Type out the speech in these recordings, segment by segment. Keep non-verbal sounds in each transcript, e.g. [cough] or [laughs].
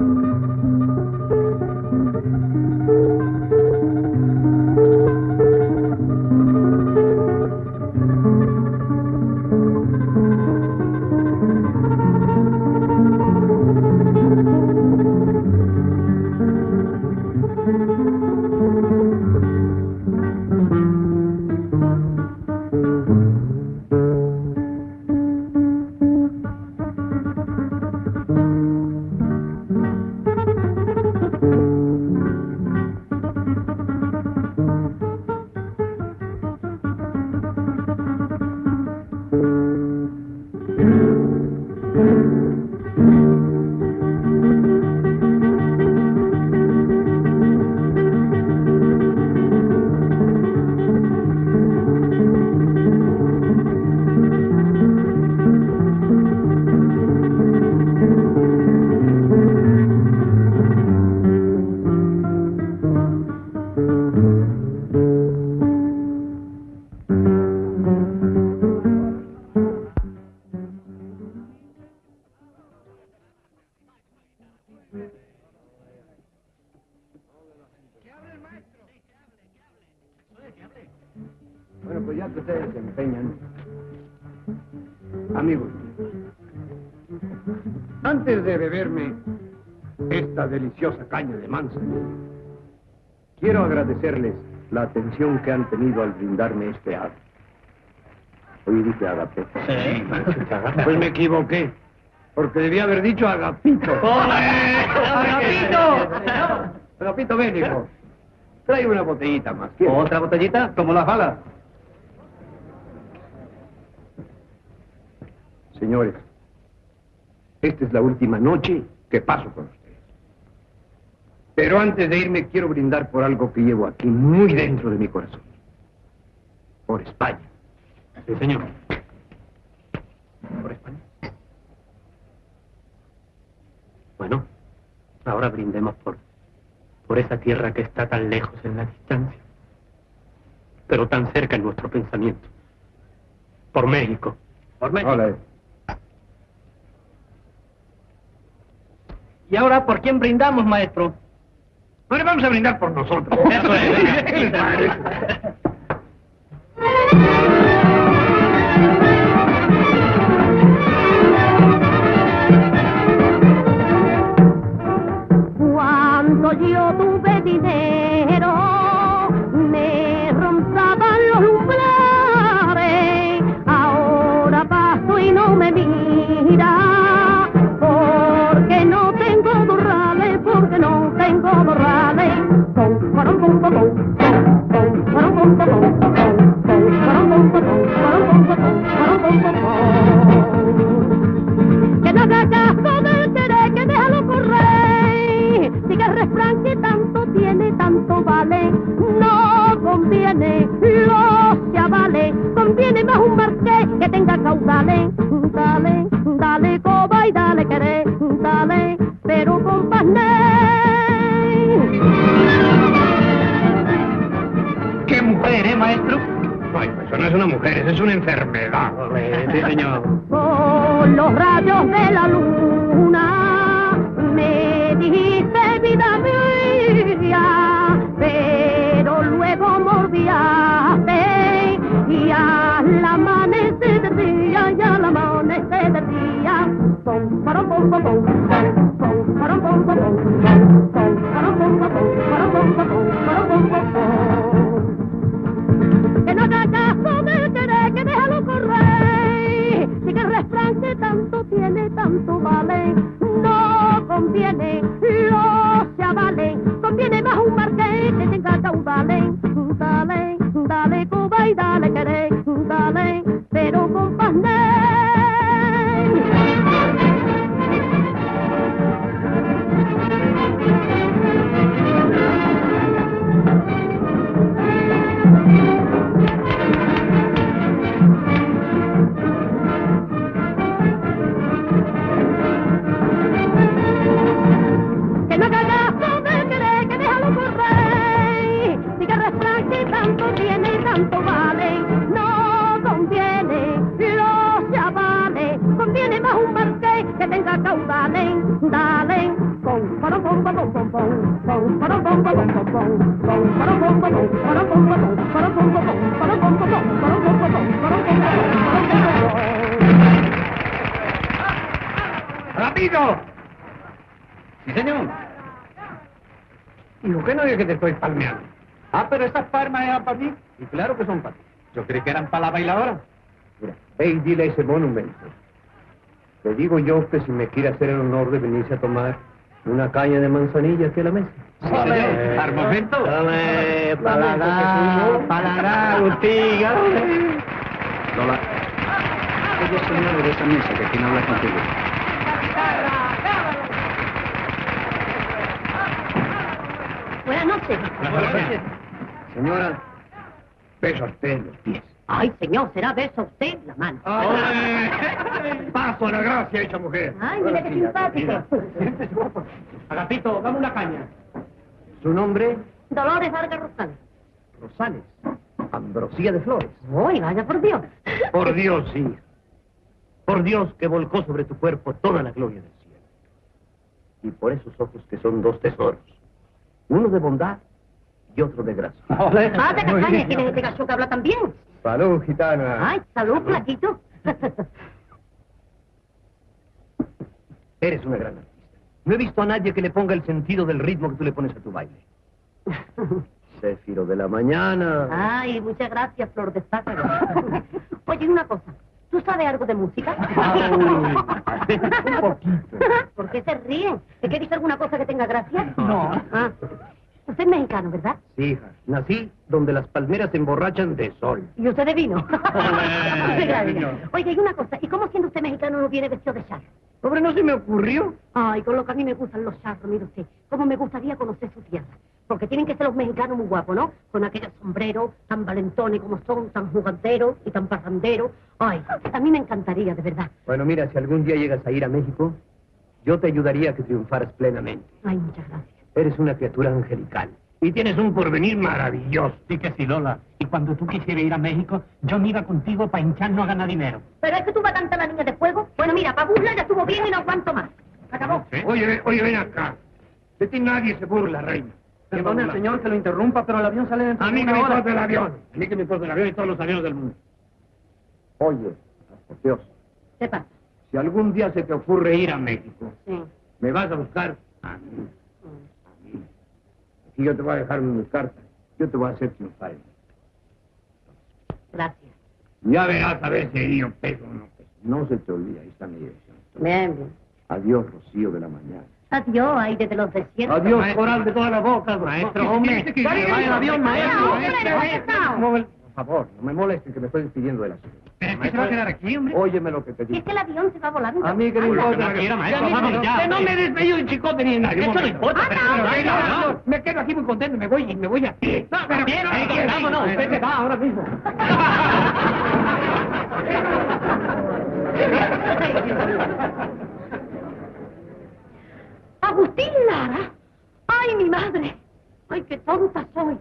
Bueno, agradecerles la atención que han tenido al brindarme este acto. Hoy dije agape. Sí, Pues me equivoqué, porque debía haber dicho agapito. ¡Agapito! Agapito, ven, hijo. Trae una botellita más. ¿quieres? ¿Otra botellita? Como las balas. Señores, esta es la última noche que paso con ustedes. Pero antes de irme quiero brindar por algo que llevo aquí muy dentro de mi corazón. Por España. Sí, señor. ¿Por España? Bueno, ahora brindemos por, por esa tierra que está tan lejos en la distancia, pero tan cerca en nuestro pensamiento. Por México. Por México. Hola. ¿Y ahora por quién brindamos, maestro? No le vamos a brindar por nosotros. Eso es. [laughs] es una enfermedad. Sí, señor. Con los rayos de la luna me dijiste vida mía, pero luego mordiaste y al amanecer del día y al amanecer del día. Pom, parom, pom, pom, pom, pom, parom, pom, pom, pom, pom, parom, pom, pom, pom, parom, pom, pom, pom, pom, pom, pom. Chavales, conviene más un marqués que tenga caudales. Dale, con ¡Rápido! Sí, señor. Hijo, que no diga que te estoy palmeando. Ah, pero esas palmas eran para mí. Y claro que son para ti. Yo creí que eran para la bailadora. Mira, ve y dile ese monumento. Le digo yo que si me quiere hacer el honor de venirse a tomar una caña de manzanilla aquí a la mesa. Sí, señor. Al momento. Dale, paladar, paladar, Agustín. Lola, ella es señora de esa mesa que tiene hablar contigo. Buenas noches. Señora, beso a usted en los pies. Ay, señor, será beso a usted la mano. [laughs] Paso a la gracia esa mujer. Ay, mira qué simpático. Agapito, dame una caña. ¿Su nombre? Dolores Vargas Rosales. Rosales. Ambrosía de Flores. Uy, vaya por Dios. Por Dios, sí. Por Dios que volcó sobre tu cuerpo toda la gloria del cielo. Y por esos ojos que son dos tesoros. Uno de bondad y otro de gracia. Ah, de castaña, ¿quién es este gacho que habla tan bien? Salud, gitana. Ay, salud, flaquito. Eres una gran artista. No he visto a nadie que le ponga el sentido del ritmo que tú le pones a tu baile. [laughs] Céfiro de la mañana. Ay, muchas gracias, Flor de Zácaro. Oye, una cosa. ¿Tú sabes algo de música? un poquito. ¿Por qué se ríen? ¿Es que dice alguna cosa que tenga gracia? No. Ah. Usted es mexicano, ¿verdad? Sí, hija. Nací donde las palmeras se emborrachan de sol. ¿Y usted de vino? [laughs] Oye, y una cosa. ¿Y cómo siendo usted mexicano no viene vestido de charro? Hombre, no se me ocurrió. Ay, con lo que a mí me gustan los charros, mire usted. Cómo me gustaría conocer su tierra. Porque tienen que ser los mexicanos muy guapos, ¿no? Con aquellos sombreros tan valentones como son, tan juganteros y tan parranderos. Ay, a mí me encantaría, de verdad. Bueno, mira, si algún día llegas a ir a México, yo te ayudaría a que triunfaras plenamente. Ay, muchas gracias. Eres una criatura angelical. Y tienes un porvenir maravilloso. Sí que sí, Lola. Y cuando tú quisieras ir a México, yo me iba contigo para hincharnos a ganar dinero. Pero es que tú vas a la niña de fuego. Bueno, mira, para burla ya estuvo bien y no aguanto más. Acabó. Oye, oye, ven acá. De ti nadie se burla, reina. Perdone, señor, que lo interrumpa, pero el avión sale dentro A de mí que me importa el avión. A mí que me importa el avión y todos los aviones del mundo. Oye, por Dios, ¿Qué pasa? si algún día se te ocurre ir a México, Sí. me vas a buscar a mí. Aquí yo te voy a dejar mis cartas. Yo te voy a hacer triunfar. Gracias. Ya verás a ver si yo peso o no peso. No se te olvide, ahí está mi dirección. Bien, bien. Adiós, Rocío de la mañana. Adiós, aire de los desiertos. Adiós, coral de todas las bocas. Maestro, hombre. Que- Vaya el avión, maestro. Vaya, hombre, no No Por favor, no me molestes que me estoy despidiendo de la ciudad. ¿Pero qué se va a quedar aquí, hombre? Óyeme lo que te Si es digo. que el avión se va volando. A mí que importa. no maestro, Que vamos que- ya, Que no me despeyo de chicote ni en nadie. Eso no importa, no. no. Me quedo aquí muy contento, me voy, me voy a pie. No, pero bien, vámonos, usted se va ahora mismo. Agustín Lara. Ay, mi madre. Ay, qué tonta soy.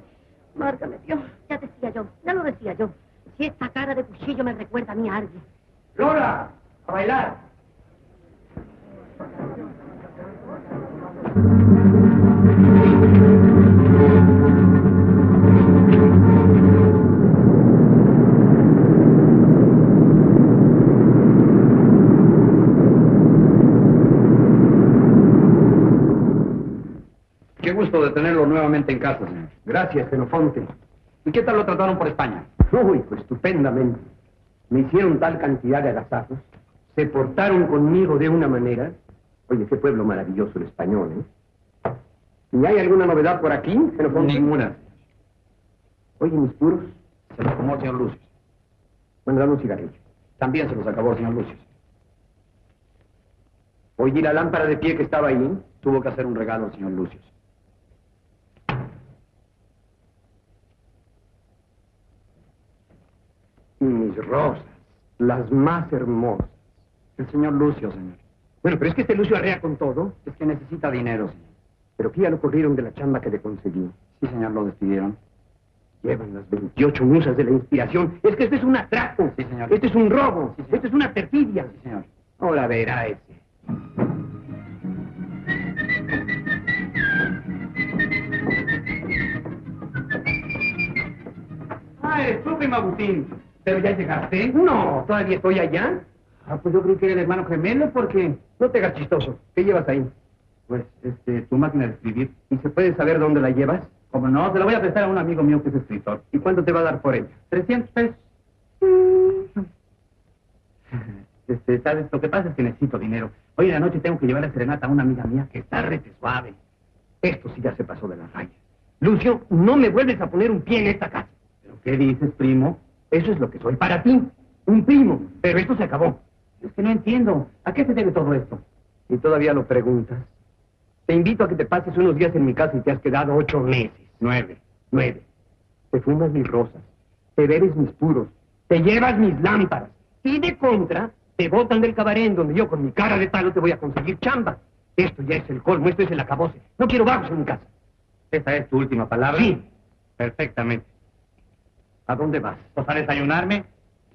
Márgame Dios. Ya decía yo, ya lo decía yo. Si esta cara de cuchillo me recuerda a mí a alguien. Lola, a bailar. Gusto de tenerlo nuevamente en casa, señor. Gracias, Xenofonte. ¿Y qué tal lo trataron por España? Uy, pues estupendamente. Me hicieron tal cantidad de agasajos. Se portaron conmigo de una manera. Oye, qué pueblo maravilloso el español, ¿eh? ¿Y hay alguna novedad por aquí, Xenofonte? Ninguna. Oye, mis puros. Se los tomó el señor Lucius. Bueno, dame un cigarrillo. También se los acabó el señor Lucius. Oye, ¿y la lámpara de pie que estaba ahí? Tuvo que hacer un regalo al señor Lucius. rosas, las más hermosas. El señor Lucio, señor. Bueno, pero es que este Lucio arrea con todo. Es que necesita dinero, señor. Pero ¿qué ya lo corrieron de la chamba que le conseguí? Sí, señor, lo despidieron. Llevan las 28 musas de la inspiración. Es que este es un atraco. Sí, señor. Este es un robo. Sí, señor. este es una perfidia. Sí, señor. Ahora verá ese. ¡Ah, eres tú, prima ¿Pero ya llegaste? No, todavía estoy allá. Ah, pues yo creí que era el hermano gemelo porque... No te hagas chistoso. ¿Qué llevas ahí? Pues, este, tu máquina de escribir. ¿Y se puede saber dónde la llevas? Como no, se la voy a prestar a un amigo mío que es escritor. ¿Y cuánto te va a dar por ella? 300 pesos. [laughs] Este, ¿sabes? Lo que pasa es que necesito dinero. Hoy en la noche tengo que llevar a serenata a una amiga mía que está rete suave. Esto sí ya se pasó de la raya. Lucio, no me vuelves a poner un pie en esta casa. ¿Pero qué dices, primo? Eso es lo que soy para ti. Un primo. Pero esto se acabó. Es que no entiendo. ¿A qué se debe todo esto? Y todavía lo preguntas. Te invito a que te pases unos días en mi casa y te has quedado ocho meses. Nueve. Nueve. Te fumas mis rosas. Te bebes mis puros. Te llevas mis lámparas. Y de contra, te botan del cabaret en donde yo con mi cara de palo te voy a conseguir chamba. Esto ya es el colmo, esto es el acabose. No quiero vagos en mi casa. ¿Esa es tu última palabra? Sí. Perfectamente. ¿A dónde vas? ¿Pues a desayunarme?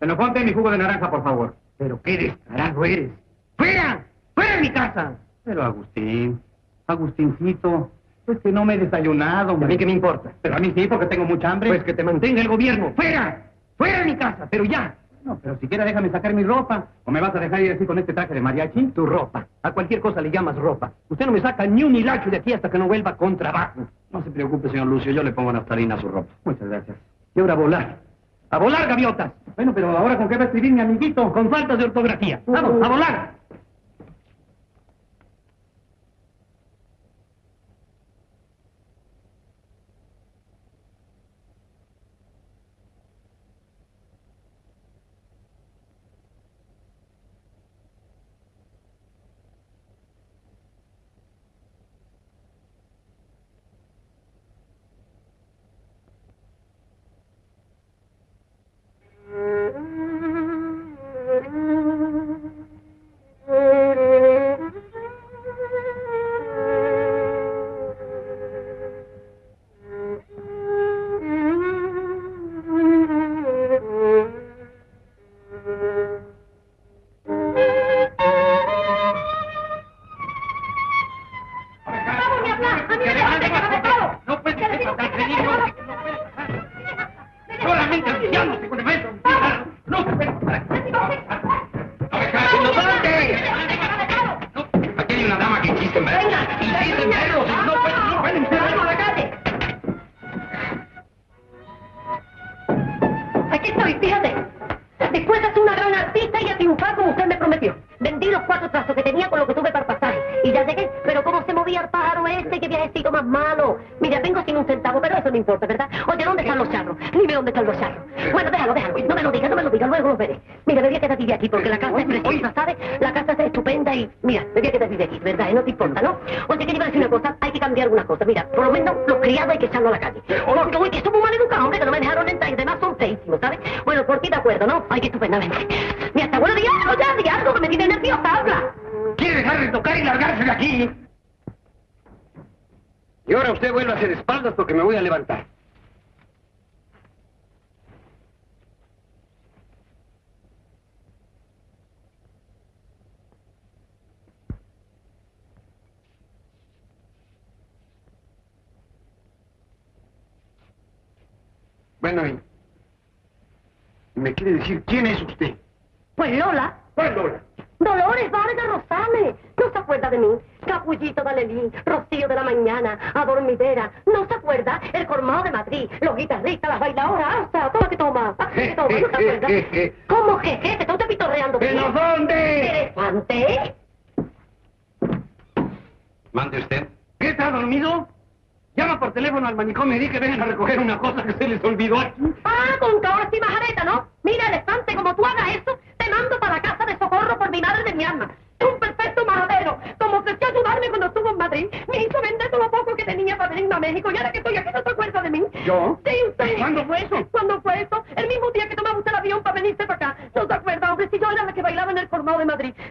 Se lo ponte mi jugo de naranja, por favor. Pero qué descarado eres. ¡Fuera! ¡Fuera de mi casa! Pero Agustín, Agustincito, pues que no me he desayunado. ¿Y a hombre. mí qué me importa? Pero a mí sí, porque tengo mucha hambre. Pues que te mantenga el gobierno. ¡Fuera! ¡Fuera de mi casa! Pero ya. No, pero siquiera déjame sacar mi ropa. ¿O me vas a dejar ir así con este traje de mariachi? Tu ropa. A cualquier cosa le llamas ropa. Usted no me saca ni un hilacho de aquí hasta que no vuelva con trabajo. No se preocupe, señor Lucio, yo le pongo naftalina a su ropa. Muchas gracias. Y ahora a volar. ¡A volar, gaviotas! Bueno, pero ahora con qué va a escribir mi amiguito. Con faltas de ortografía. ¡Vamos, a volar!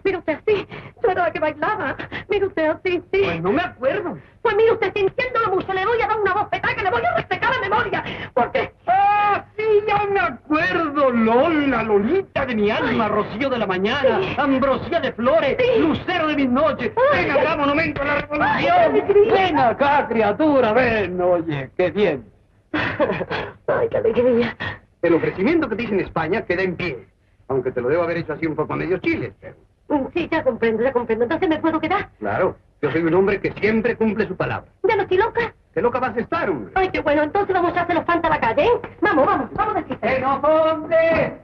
Mire usted así. La que bailaba. Mire usted así, sí. Pues no me acuerdo. Pues mire usted, sintiéndolo mucho, le voy a dar una bofetada que le voy a resecar la memoria. Porque... ¡Ah, sí, ya me acuerdo! Lola, Lolita de mi alma, Rocío de la mañana, Sí. Ambrosía de flores, Sí. Lucero de mis noches. Ay. Ven acá, monumento a la revolución. Ven acá, criatura, ven, oye, qué bien. Ay, qué alegría. El ofrecimiento que te hice en España queda en pie. Aunque te lo debo haber hecho así un poco a medio chile, pero... Mm, Sí, ya comprendo, ya comprendo. Entonces me puedo quedar. Claro, yo soy un hombre que siempre cumple su palabra. ¿Ya no estoy loca? ¿Qué loca vas a estar, hombre? Ay, qué bueno. Entonces vamos a hacer los fantas a la calle, ¿eh? Vamos, vamos, vamos a decir. ¡Xenofonte!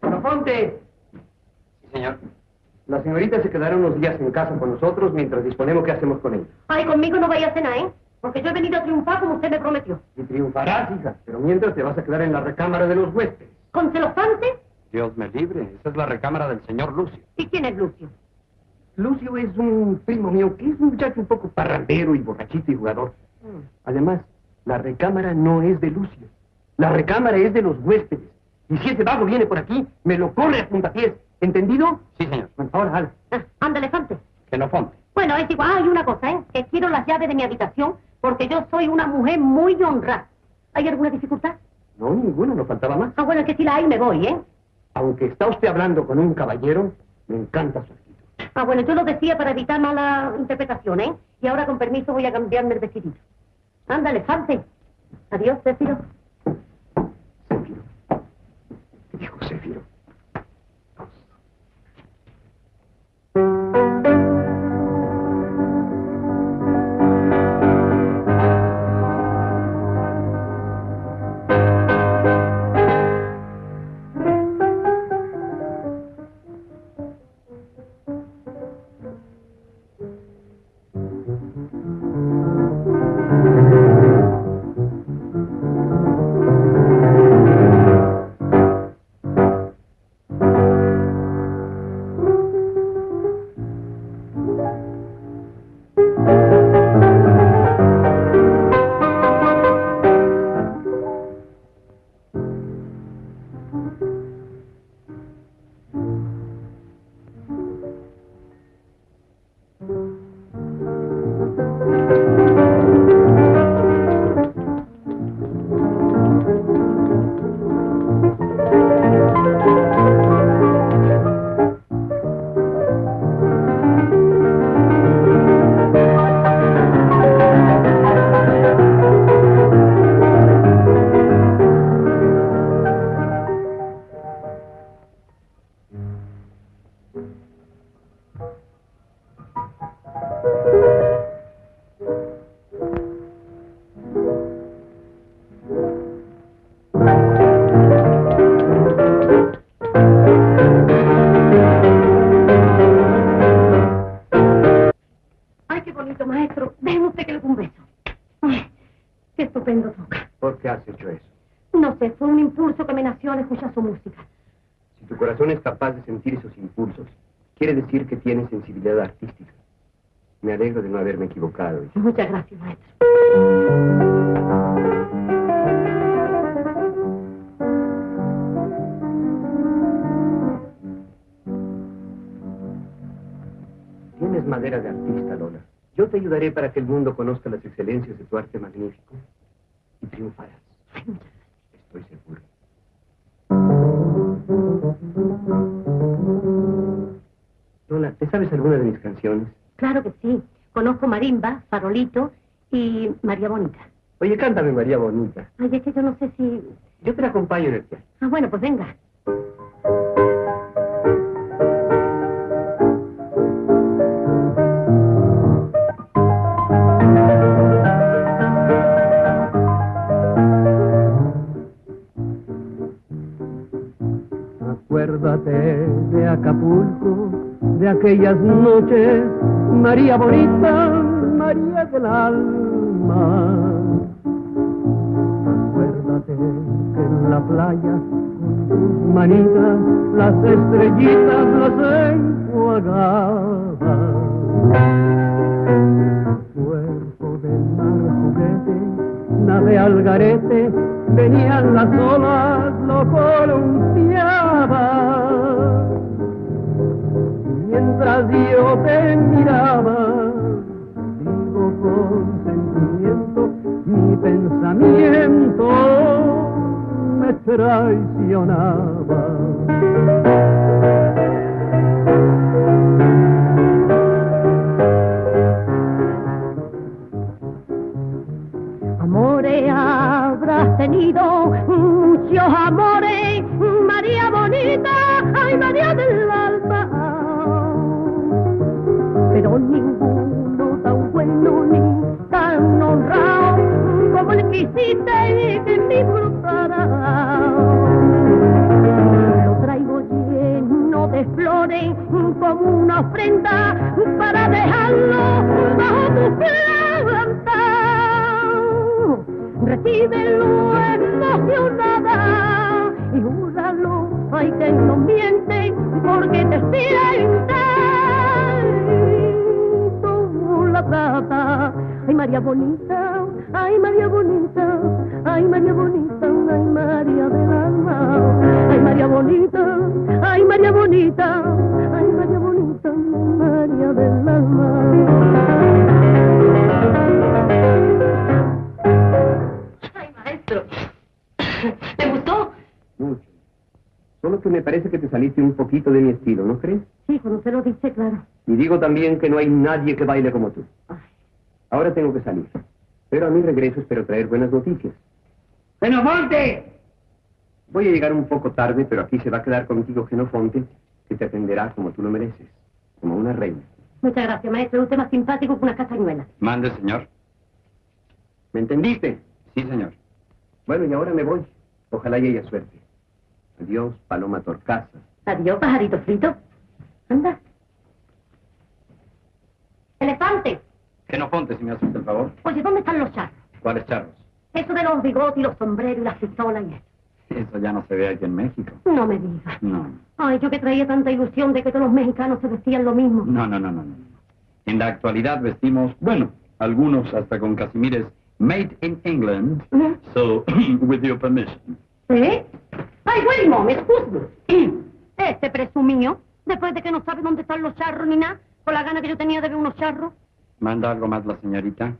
¡Xenofonte! Sí, señor. La señorita se quedará unos días en casa con nosotros mientras disponemos qué hacemos con ella. Ay, conmigo no vaya a cenar, ¿eh? Porque yo he venido a triunfar como usted me prometió. Y triunfarás, hija, pero mientras te vas a quedar en la recámara de los huéspedes. ¿Con celofante? Dios me libre. Esa es la recámara del señor Lucio. ¿Y quién es Lucio? Lucio es un primo mío que es un muchacho un poco parrandero y borrachito y jugador. Además, la recámara no es de Lucio. La recámara es de los huéspedes. Y si ese vago viene por aquí, me lo corre a puntapiés. ¿Entendido? Sí, señor. Bueno, ahora, hala. Ah, anda, elefante. Xenofonte. Bueno, es igual, hay una cosa, ¿eh? Que quiero las llaves de mi habitación porque yo soy una mujer muy honrada. ¿Hay alguna dificultad? No, ninguna, no faltaba más. Ah, bueno, es que si la hay, me voy, ¿eh? Aunque está usted hablando con un caballero, me encanta su actitud. Ah, bueno, yo lo decía para evitar mala interpretación, ¿eh? Y ahora, con permiso, voy a cambiarme el vestidito. Anda, elefante. Adiós, Céfiro. Céfiro. ¿Qué dijo Céfiro? Alguna de mis canciones? Claro que sí. Conozco Marimba, Farolito y María Bonita. Oye, cántame, María Bonita. Ay, es que yo no sé si... Yo te la acompaño en el piano. Ah, bueno, pues venga. Acuérdate Acapulco, de aquellas noches, María bonita, María del alma. Acuérdate que en la playa, con tus manitas, las estrellitas las enjuagaba. Cuerpo de mar juguete, nave al garete, venían las olas, lo columpiaba mientras yo te miraba. Digo con sentimiento, mi pensamiento me traicionaba. Amores habrás tenido muchos amores, María bonita, ay María del pero ninguno tan bueno ni tan honrado como el que hiciste y que disfrutará. Lo traigo lleno de flores como una ofrenda para dejarlo bajo tu planta. Recíbelo emocionada y júralo, ay que no miente porque te sientes Ay María bonita, ay María bonita, ay María bonita, ay María del alma. Ay María bonita, ay María bonita, ay María bonita, ay María del alma. Solo que me parece que te saliste un poquito de mi estilo, ¿no crees? Sí, cuando se lo dice, claro. Y digo también que no hay nadie que baile como tú. Ay. Ahora tengo que salir. Pero a mi regreso espero traer buenas noticias. ¡Genofonte! Voy a llegar un poco tarde, pero aquí se va a quedar contigo Genofonte, que te atenderá como tú lo mereces, como una reina. Muchas gracias, maestro. Usted más simpático que una castañuela. Mande, señor. ¿Me entendiste? Sí, señor. Bueno, y ahora me voy. Ojalá y haya suerte. Adiós, Paloma Torcaza. Adiós, pajarito frito. Anda. Elefante. Genofonte, si me hace usted el favor. Oye, ¿dónde están los charros? ¿Cuáles charros? Eso de los bigotes y los sombreros y las pistolas y eso. Eso ya no se ve aquí en México. No me digas. No. Ay, yo que traía tanta ilusión de que todos los mexicanos se vestían lo mismo. No, no, no, no, no. En la actualidad vestimos, bueno, algunos hasta con casimires made in England. So, [clears throat] with your permission. ¿Eh? Ay, Willy Mom, excuse Este presumió, después de que no sabe dónde están los charros ni nada, con la gana que yo tenía de ver unos charros. ¿Manda algo más la señorita?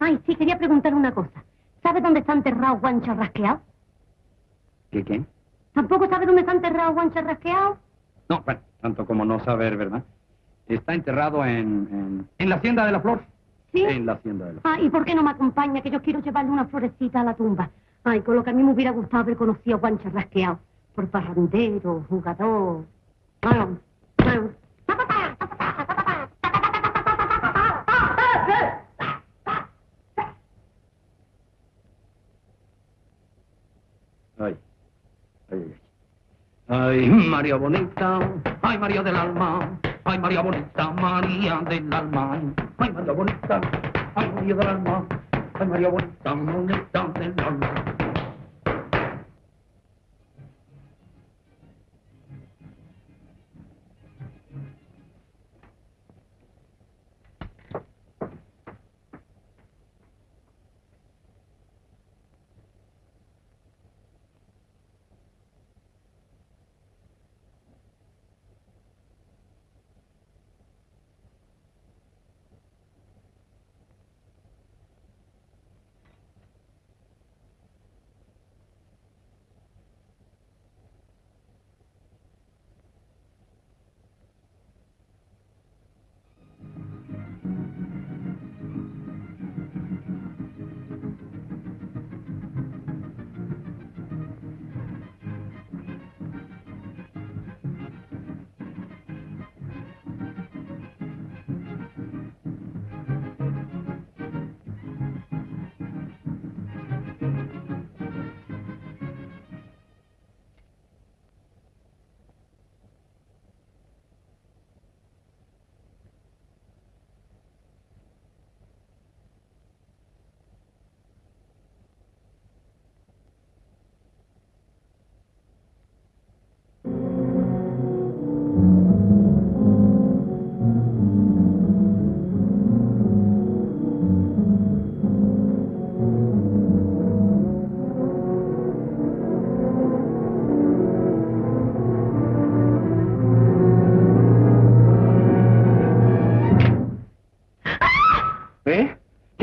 Ay, sí, quería preguntarle una cosa. ¿Sabe dónde está enterrado Juan Charrasqueado? ¿Qué qué? ¿Tampoco sabe dónde está enterrado Juan Charrasqueado? No, bueno, tanto como no saber, ¿verdad? Está enterrado en, en, en la Hacienda de la Flor. ¿Sí? En la Hacienda de la Flor. Ah, ¿y por qué no me acompaña? Que yo quiero llevarle una florecita a la tumba. Ay, con lo que a mí me hubiera gustado haber conocido a Juan Charrasqueado. Por parrandero, jugador. Ay. Ay, ay, ay. Ay, María Bonita, ay, María del Alma, ay, María Bonita, María del Alma, ay, María Bonita, ay, María del Alma, ay, María Bonita, Bonita del Alma. ¿Eh?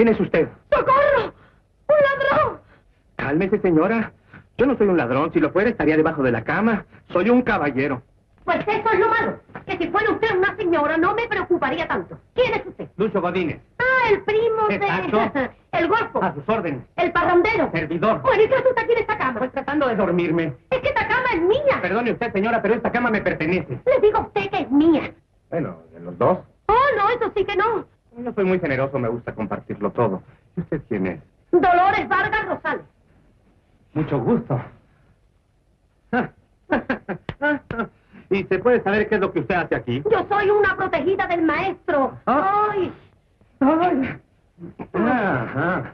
¿Quién es usted? ¡Socorro! ¡Un ladrón! Cálmese, señora. Yo no soy un ladrón. Si lo fuera, estaría debajo de la cama. Soy un caballero. Pues eso es lo malo. Que si fuera usted una señora, no me preocuparía tanto. ¿Quién es usted? Lucho Godínez. Ah, el primo de... [laughs] El golfo. A sus órdenes. El parrandero. Servidor. Bueno, ¿y qué usted aquí en esta cama? Estoy tratando de dormirme. Es que esta cama es mía. Perdone usted, señora, pero esta cama me pertenece. Le digo a usted que es mía. Bueno, de los dos. Oh, no, eso sí que no. Yo soy muy generoso, me gusta compartirlo todo. ¿Y usted quién es? Dolores Vargas Rosales. Mucho gusto. [laughs] ¿Y se puede saber qué es lo que usted hace aquí? Yo soy una protegida del maestro. Ah. Ay, Ay. Ajá.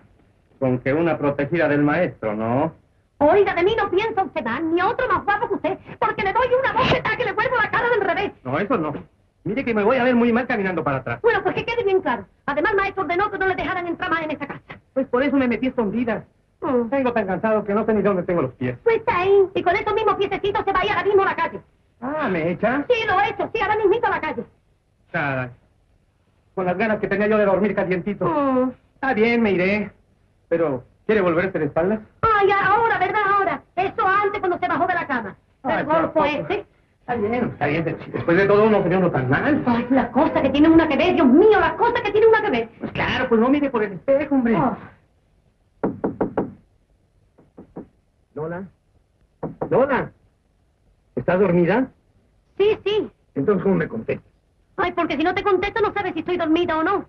Con que una protegida del maestro, ¿no? oiga, de mí no piensa usted ni otro más guapo que usted, porque le doy una bofetada que le vuelvo la cara del revés. No, eso no. Mire que me voy a ver muy mal caminando para atrás. Bueno, pues que quede bien claro. Además, maestro ordenó que no le dejaran entrar más en esa casa. Pues por eso me metí escondida. Mm. Tengo tan cansado que no sé ni dónde tengo los pies. Pues ahí, y con esos mismos piececitos se vaya ahora mismo a la calle. Ah, ¿me echa? Sí, lo he hecho, sí, ahora mismito a la calle. Caray. Con las ganas que tenía yo de dormir calientito. Mm. Está bien, me iré. Pero, ¿quiere volverse de espaldas? Ay, ahora, ¿verdad? Ahora. Eso antes cuando se bajó de la cama. Ay, El golfo tampoco. Está bien, está bien. Después de todo, uno sería uno tan mal. Ay, las cosas que tienen una que ver, Dios mío, las cosas que tienen una que ver. Pues claro, pues no mire por el espejo, hombre. Oh. Lola. Lola. ¿Estás dormida? Sí, sí. Entonces, ¿cómo me contestas? Ay, porque si no te contesto no sabes si estoy dormida o no.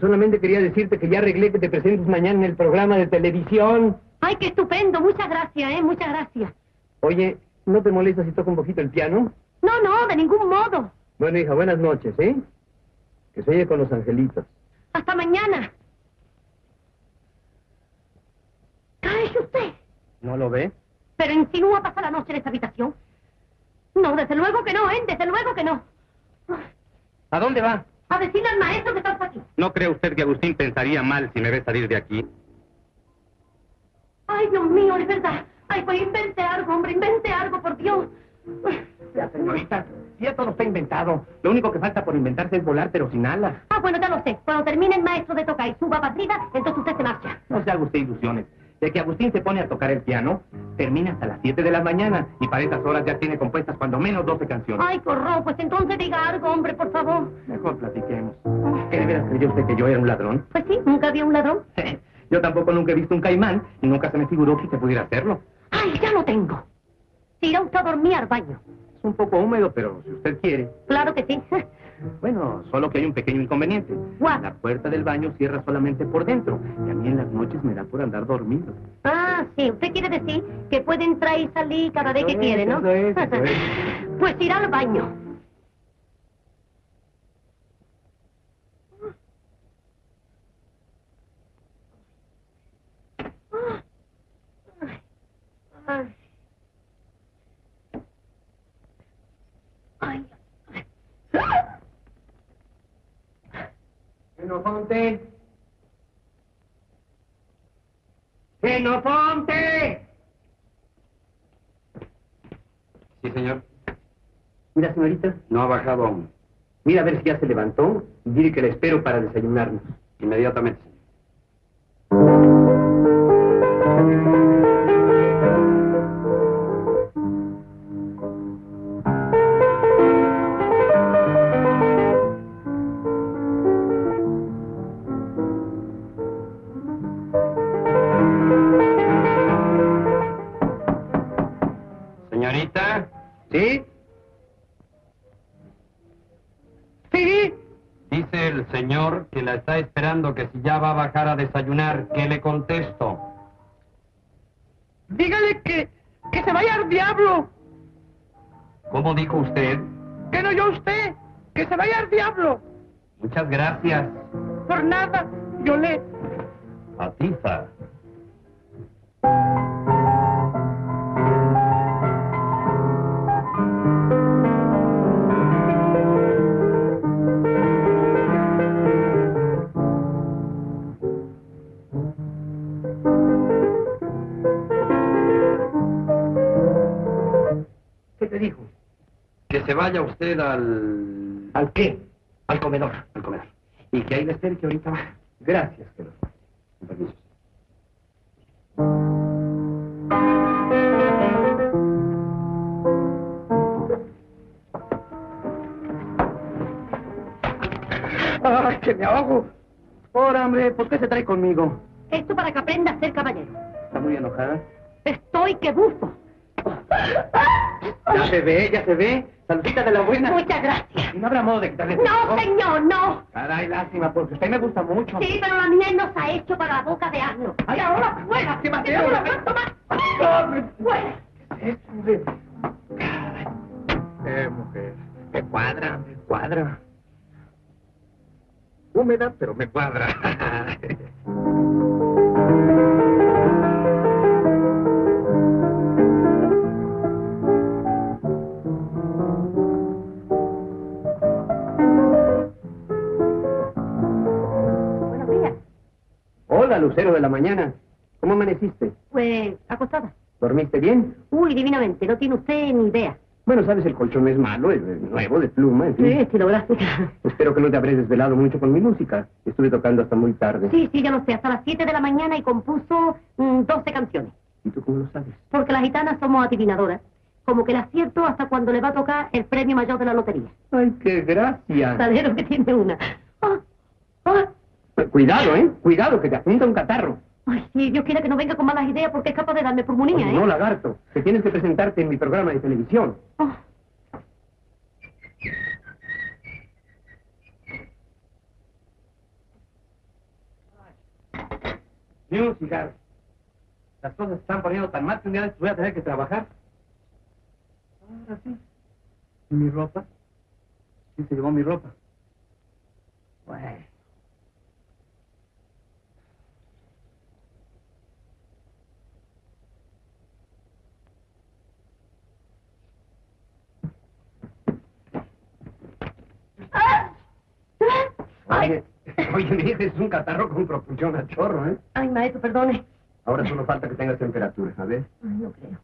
Solamente quería decirte que ya arreglé que te presentes mañana en el programa de televisión. Ay, qué estupendo. Muchas gracias, ¿eh? Muchas gracias. Oye, ¿no te molesta si toco un poquito el piano? No, no, de ningún modo. Bueno, hija, buenas noches, ¿eh? Que se oye con los angelitos. Hasta mañana. Cállese usted. ¿No lo ve? Pero insinúa pasar la noche en esta habitación. No, desde luego que no, ¿eh? Desde luego que no. ¿A dónde va? A decirle al maestro que estás aquí. ¿No cree usted que Agustín pensaría mal si me ve salir de aquí? Ay, Dios mío, es verdad. Ay, pues invente algo, hombre, invente algo, por Dios. Ya, señorita, ya todo está inventado. Lo único que falta por inventarse es volar, pero sin alas. Ah, bueno, ya lo sé. Cuando termine el maestro de tocar y suba para arriba, entonces usted se marcha. No se haga usted ilusiones. De que Agustín se pone a tocar el piano, termina hasta las 7 de la mañana y para esas horas ya tiene compuestas cuando menos 12 canciones. Ay, corro, pues entonces diga algo, hombre, por favor. Mejor platiquemos. ¿Qué de veras creyó usted que yo era un ladrón? Pues sí, nunca había un ladrón. [laughs] Yo tampoco nunca he visto un caimán y nunca se me figuró que se pudiera hacerlo. Ay, ya lo tengo. Se irá usted a dormir al baño. Es un poco húmedo, pero si usted quiere. Claro que sí. [laughs] Bueno, solo que hay un pequeño inconveniente. ¿Cuál? La puerta del baño cierra solamente por dentro y a mí en las noches me da por andar dormido. Ah, sí, usted quiere decir que puede entrar y salir cada vez que Eso quiere, ¿no? es, eso es. [laughs] Pues irá al baño. Ay. Ay. Sí, señor. Mira, señorita, No ha bajado aún. mira a ver si ya se levantó y dile que la espero para desayunarnos. Inmediatamente. Desayunar, ¿qué le contesto? Dígale que, que se vaya al diablo. ¿Cómo dijo usted? Que no yo usted. Que se vaya al diablo. Muchas gracias. Por nada. Yo le... Atiza. Se vaya usted al... ¿Al qué? al comedor, al comedor. Y que ahí le espere que ahorita va. Gracias, querido. Con permiso. ¡Ay, que me ahogo! Ahora, hombre, ¿por qué se trae conmigo? Esto para que aprenda a ser caballero. ¿Está muy enojada? Estoy que bufo. Ya se ve, ya se ve. Saludita de la buena. Muchas gracias. No habrá modo de quitarle... No, señor, no. Caray, lástima, porque usted me gusta mucho. Sí, pero la miel nos ha hecho para la boca de asno. Ay, ahora fuera. Que la aguanto más. Fuera. Eh, mujer, me cuadra, me cuadra. Húmeda, pero me cuadra. [laughs] Hola, Lucero de la mañana. ¿Cómo amaneciste? Pues, acostada. ¿Dormiste bien? Uy, divinamente, no tiene usted ni idea. Bueno, sabes, el colchón es malo, es nuevo, de pluma, en fin. Sí, estilográfica. Espero que no te habré desvelado mucho con mi música. Estuve tocando hasta muy tarde. Sí, sí, ya lo sé, hasta las 7 de la mañana y compuso mm, 12 canciones. ¿Y tú cómo lo sabes? Porque las gitanas somos adivinadoras. Como que las acierto hasta cuando le va a tocar el premio mayor de la lotería. Ay, qué gracia. Salero que tiene una. Ah, ah. Cuidado, ¿eh? Cuidado, que te apunta un catarro. Ay, sí, Dios quiera que no venga con malas ideas porque es capaz de darme pulmonía, Oye, ¿eh? No, lagarto, que tienes que presentarte en mi programa de televisión. Ah. Ni un cigarro. Las cosas se están poniendo tan mal que un día voy a tener que trabajar. Ahora sí. ¿Y mi ropa? ¿Quién se llevó mi ropa? Bueno. Ay, Oye, [laughs] oye, mi hija es un catarro con propulsión a chorro, ¿eh? ay, maestro, perdone. Ahora solo falta que tengas temperatura, a ver. Ay, no creo.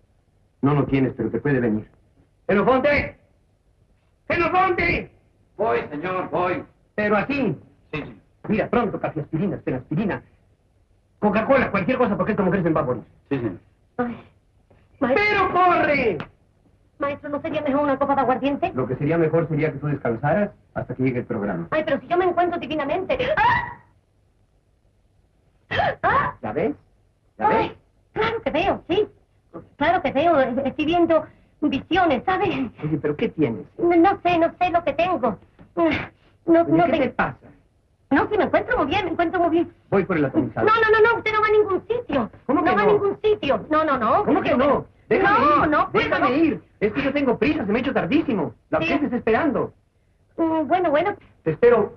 No lo tienes, pero te puede venir. ¡Xenofonte! ¡Xenofonte! Voy, señor, voy. Pero así. Sí, sí. Mira, pronto, café aspirina, aspirina. Coca-Cola, cualquier cosa, porque esta mujer se va a morir. Sí, señor. Ay. Maestro, ¡Pero corre! Maestro, ¿no sería mejor una copa de aguardiente? Lo que sería mejor sería que tú descansaras hasta que llegue el programa. Ay, pero si yo me encuentro divinamente. ¡Ah! ¡Ah! ¿Ya ves? ¿Ya ves? Ay, claro que veo, sí. Claro que veo, estoy viendo visiones, ¿sabes? Oye, ¿pero qué tienes? No, no sé, no sé lo que tengo. No, Oye, no ¿Qué te- te pasa? No, sí, me encuentro muy bien, me encuentro muy bien. Voy por el No, atomizador. no, no, no, usted no va a ningún sitio. ¿Cómo que no? va a no? ningún sitio. No, no, no. ¿Cómo que no? Déjame no, ir. no puedo, Déjame no. ir. Es que yo tengo prisa, se me ha hecho tardísimo. La Sí. gente está esperando. Mm, Bueno, bueno. Te espero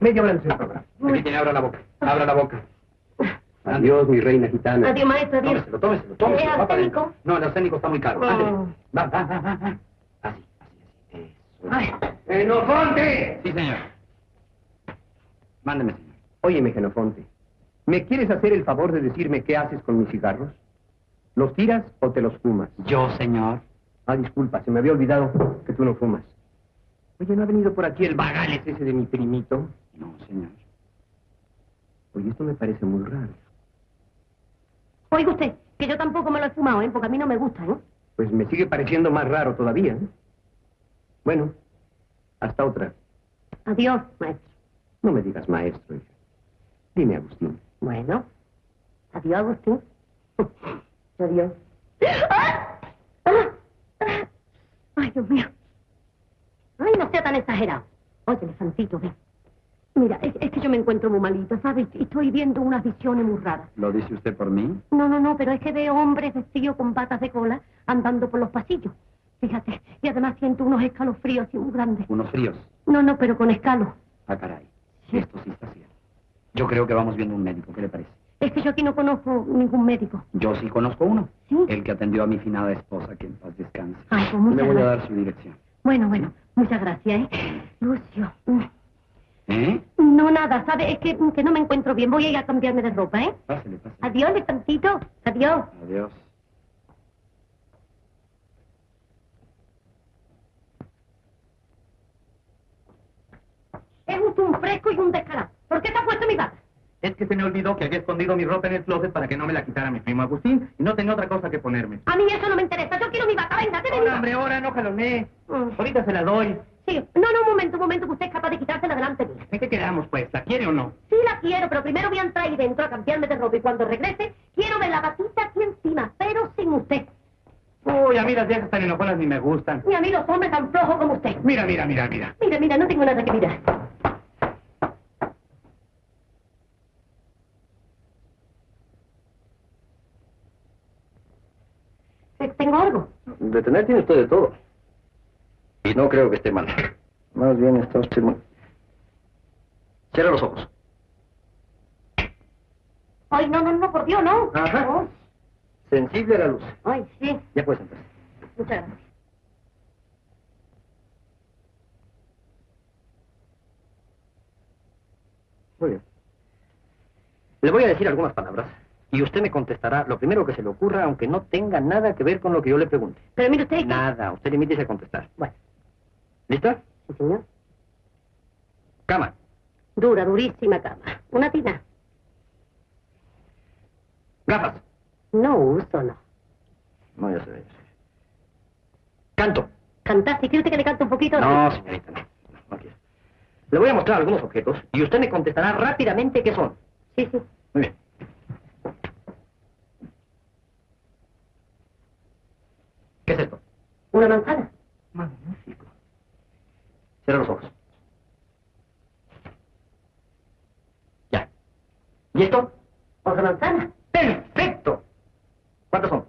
media hora antes del programa. Aquí tiene, abra la boca. Abra la boca. [laughs] Adiós, mi reina gitana. Adiós, maestro, adiós. Tómeselo, tómeselo, tómeselo. No, el arsénico está muy caro. Ándele. Va, va, va, va, va. Así, así, así. Eso. Ay, ¡Xenofonte! Sí, señor. Mándeme, señor. Óyeme, Genofonte. ¿Me quieres hacer el favor de decirme qué haces con mis cigarros? ¿Los tiras o te los fumas? Yo, señor. Ah, disculpa, se me había olvidado que tú no fumas. Oye, ¿no ha venido por aquí el bagales ese de mi primito? No, señor. Oye, esto me parece muy raro. Oiga usted, que yo tampoco me lo he fumado, ¿eh? Porque a mí no me gusta, ¿eh? Pues me sigue pareciendo más raro todavía. ¿eh? Bueno, hasta otra. Adiós, maestro. No me digas maestro, hija. Dime, Agustín. Bueno. Adiós, Agustín. [laughs] Adiós. ¡Ah! ¡Ah! ¡Ah! Ay, Dios mío. Ay, no sea tan exagerado. Oye, elefantito, ven. Mira, es, es que yo me encuentro muy malita, ¿sabes? Y Estoy viendo unas visiones muy raras. ¿Lo dice usted por mí? No, no, no, pero es que veo hombres vestidos con patas de cola andando por los pasillos. Fíjate, y además siento unos escalofríos así muy grandes. Unos fríos. No, no, pero con escalo. Ah, caray. Esto sí está cierto. Yo creo que vamos viendo un médico. ¿Qué le parece? Es que yo aquí no conozco ningún médico. Yo sí conozco uno. ¿Sí? El que atendió a mi finada esposa, que en paz descanse. Ay, pues muchas Le voy a dar su dirección. Bueno, bueno, muchas gracias, ¿eh? Lucio. mm, ¿Eh? No, nada, ¿sabe? Es que, que no me encuentro bien. Voy a ir a cambiarme de ropa, ¿eh? Pásele, pásele. Adiós, elefantito. Adiós. Adiós. Un fresco y un descarado. ¿Por qué te has puesto mi bata? Es que se me olvidó que había escondido mi ropa en el closet para que no me la quitara mi primo Agustín y no tenía otra cosa que ponerme. A mí eso no me interesa. Yo quiero mi bata. Venga, deme mi bata. hombre, ahora no jaloné. Mm. Ahorita se la doy. Sí. No, no, un momento, un momento, que usted es capaz de quitársela delante mía. ¿En qué quedamos, pues? ¿La quiere o no? Sí la quiero, pero primero voy a entrar ahí dentro a cambiarme de ropa y cuando regrese quiero ver la batita aquí encima, pero sin usted. Uy, a mí las viejas tan enojonas ni me gustan. Ni a mí los hombres tan flojos como usted. Mira, mira, mira, mira. Mira, mira, no tengo nada que mirar. Eh, ¿Tengo algo? Detener tiene usted de todo. Y no creo que esté mal. Más bien está usted muy... Cierra los ojos. Ay, no, no, no, por Dios, no. Ajá. Sensible a la luz. Ay, sí. Ya puedes empezar. Muchas gracias. Muy bien. Le voy a decir algunas palabras y usted me contestará lo primero que se le ocurra, aunque no tenga nada que ver con lo que yo le pregunte. Pero mire usted... Nada, usted limítese a contestar. Bueno, ¿Lista? sí, señor. Cama. Dura, durísima cama. Una tina. Gafas. No uso, no. No, ya ya sé. Canto. Cantar, si quiere usted que le cante un poquito... No, señorita, no. No, no quiero. Le voy a mostrar algunos objetos y usted me contestará rápidamente qué son. Sí, sí. Muy bien. ¿Qué es esto? Una manzana. Magnífico. Cierra los ojos. Ya. ¿Y esto? Otra manzana. ¡Perfecto! ¿Cuántos son?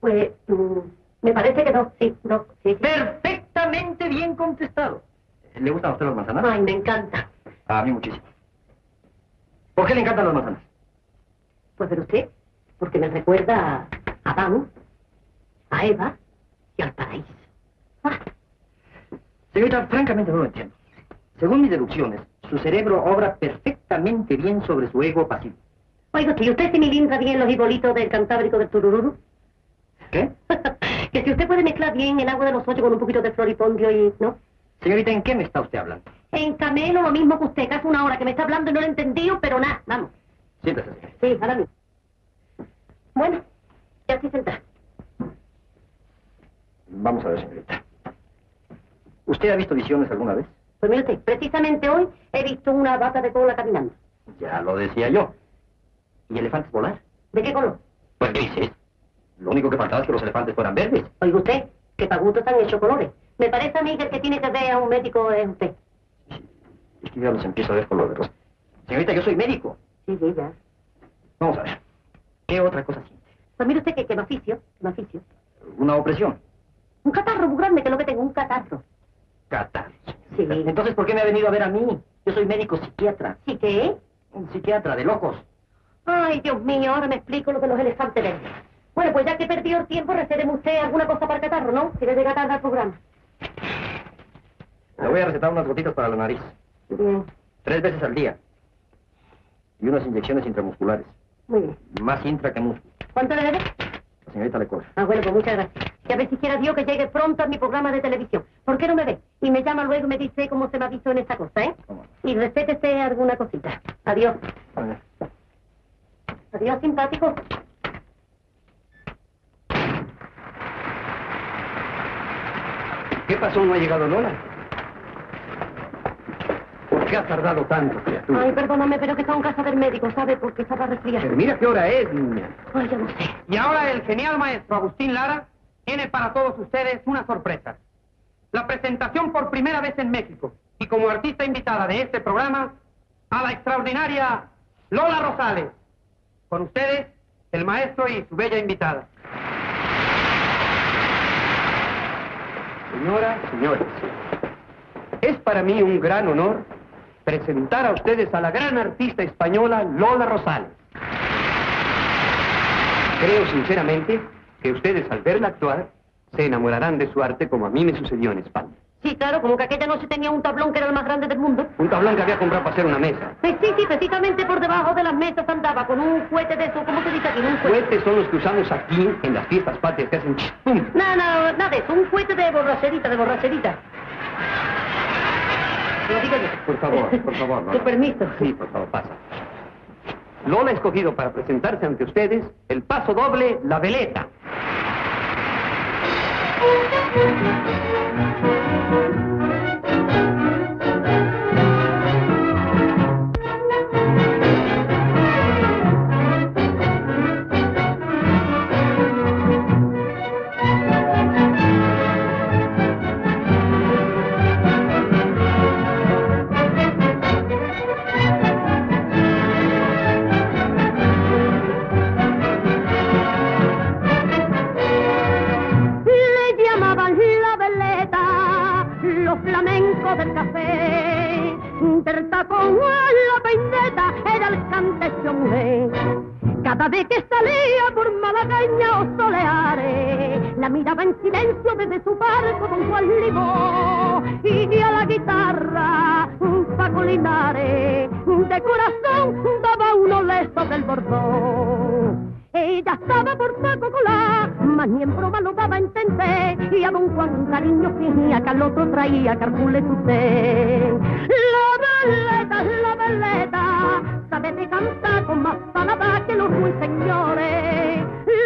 Pues, mm, me parece que dos, sí, dos, sí. Perfectamente bien contestado. ¿Le gustan a usted las manzanas? Ay, me encanta. A mí muchísimo. ¿Por qué le encantan las manzanas? Pues ver usted, porque me recuerda a Adán, a Eva al paraíso. Ah, Señorita, francamente no lo entiendo. Según mis deducciones, su cerebro obra perfectamente bien sobre su ego pasivo. oiga, si usted se milindra bien los ibolitos del Cantábrico del Turururu, ¿Qué? [laughs] que si usted puede mezclar bien el agua de los ocho con un poquito de floripondio y... ¿no? Señorita, ¿en qué me está usted hablando? En Camelo lo mismo que usted, hace una hora que me está hablando y no lo he entendido, pero nada, vamos. Siéntese. Sí, ahora mismo. Bueno, ya estoy sentada. Vamos a ver, señorita. ¿Usted ha visto visiones alguna vez? Pues mire usted, precisamente hoy he visto una vaca de cola caminando. Ya lo decía yo. ¿Y elefantes volar? ¿De qué color? Pues grises. Lo único que faltaba es que los elefantes fueran verdes. Oiga usted, que para gusto están hechos colores. Me parece a mí que el que tiene que ver a un médico es usted. Es que ya los empiezo a ver colores. Señorita, yo soy médico. Sí, sí, ya. Vamos a ver. ¿Qué otra cosa siente? Pues mire usted que, que me oficio, me oficio. Una opresión. Un catarro muy grande, que es lo que tengo, un catarro. Catarro. Sí. [laughs] Entonces, ¿por qué me ha venido a ver a mí? Yo soy médico psiquiatra. ¿Sí qué? Un psiquiatra de locos. Ay, Dios mío, ahora me explico lo de los elefantes verdes. Bueno, pues ya que he perdido el tiempo, recédeme usted alguna cosa para el catarro, ¿no? Si le llega tarde al programa. Le voy a recetar unas gotitas para la nariz. Bien, Tres veces al día. Y unas inyecciones intramusculares. muy bien. Más intra que músculo. ¿Cuánto le debe? La señorita le cobra. Ah, bueno, pues muchas gracias. Y a ver si quiera Dios que llegue pronto a mi programa de televisión. ¿Por qué no me ve? Y me llama luego y me dice cómo se me ha visto en esta cosa, ¿eh? Y respétese alguna cosita. Adiós. Adiós, simpático. ¿Qué pasó? ¿No ha llegado Lola? ¿Por qué ha tardado tanto, criatura? Ay, perdóname, pero que está en casa del médico, ¿sabe? Porque estaba resfriada. Pero mira qué hora es, niña. Ay, yo no sé. Y ahora el genial maestro Agustín Lara tiene para todos ustedes una sorpresa. La presentación por primera vez en México y como artista invitada de este programa a la extraordinaria Lola Rosales. Con ustedes, el maestro y su bella invitada. Señoras, señores, es para mí un gran honor presentar a ustedes a la gran artista española Lola Rosales. Creo sinceramente que ustedes al verla actuar se enamorarán de su arte como a mí me sucedió en España. Sí, claro, como que aquella noche tenía un tablón que era el más grande del mundo. Un tablón que había comprado para hacer una mesa. Sí, sí, sí, precisamente por debajo de las mesas andaba con un cohete de eso, ¿cómo se dice aquí? Un cohete. Cohetes son los que usamos aquí en las fiestas patrias que hacen pum. No, no, nada de eso, un cohete de borracherita, de borracherita. Lo digo yo. Por favor, por favor. [laughs] Tu permiso. Sí, por favor, pasa. Lola ha escogido para presentarse ante ustedes el paso doble La Veleta. peineta, con la peineta, era el cantecho mujer. Cada vez que salía por Malagueña o soleares, la miraba en silencio desde su barco con Juan Limó. Y a la guitarra, un Paco Linares, de corazón daba unos besos del bordón. Ella estaba por Paco Colá, mas ni en broma lo daba a entender. Y a don Juan un cariño fingía que al otro traía carcule usted. La veleta, la veleta, sabe de cantar con más palabras que los ruiseñores.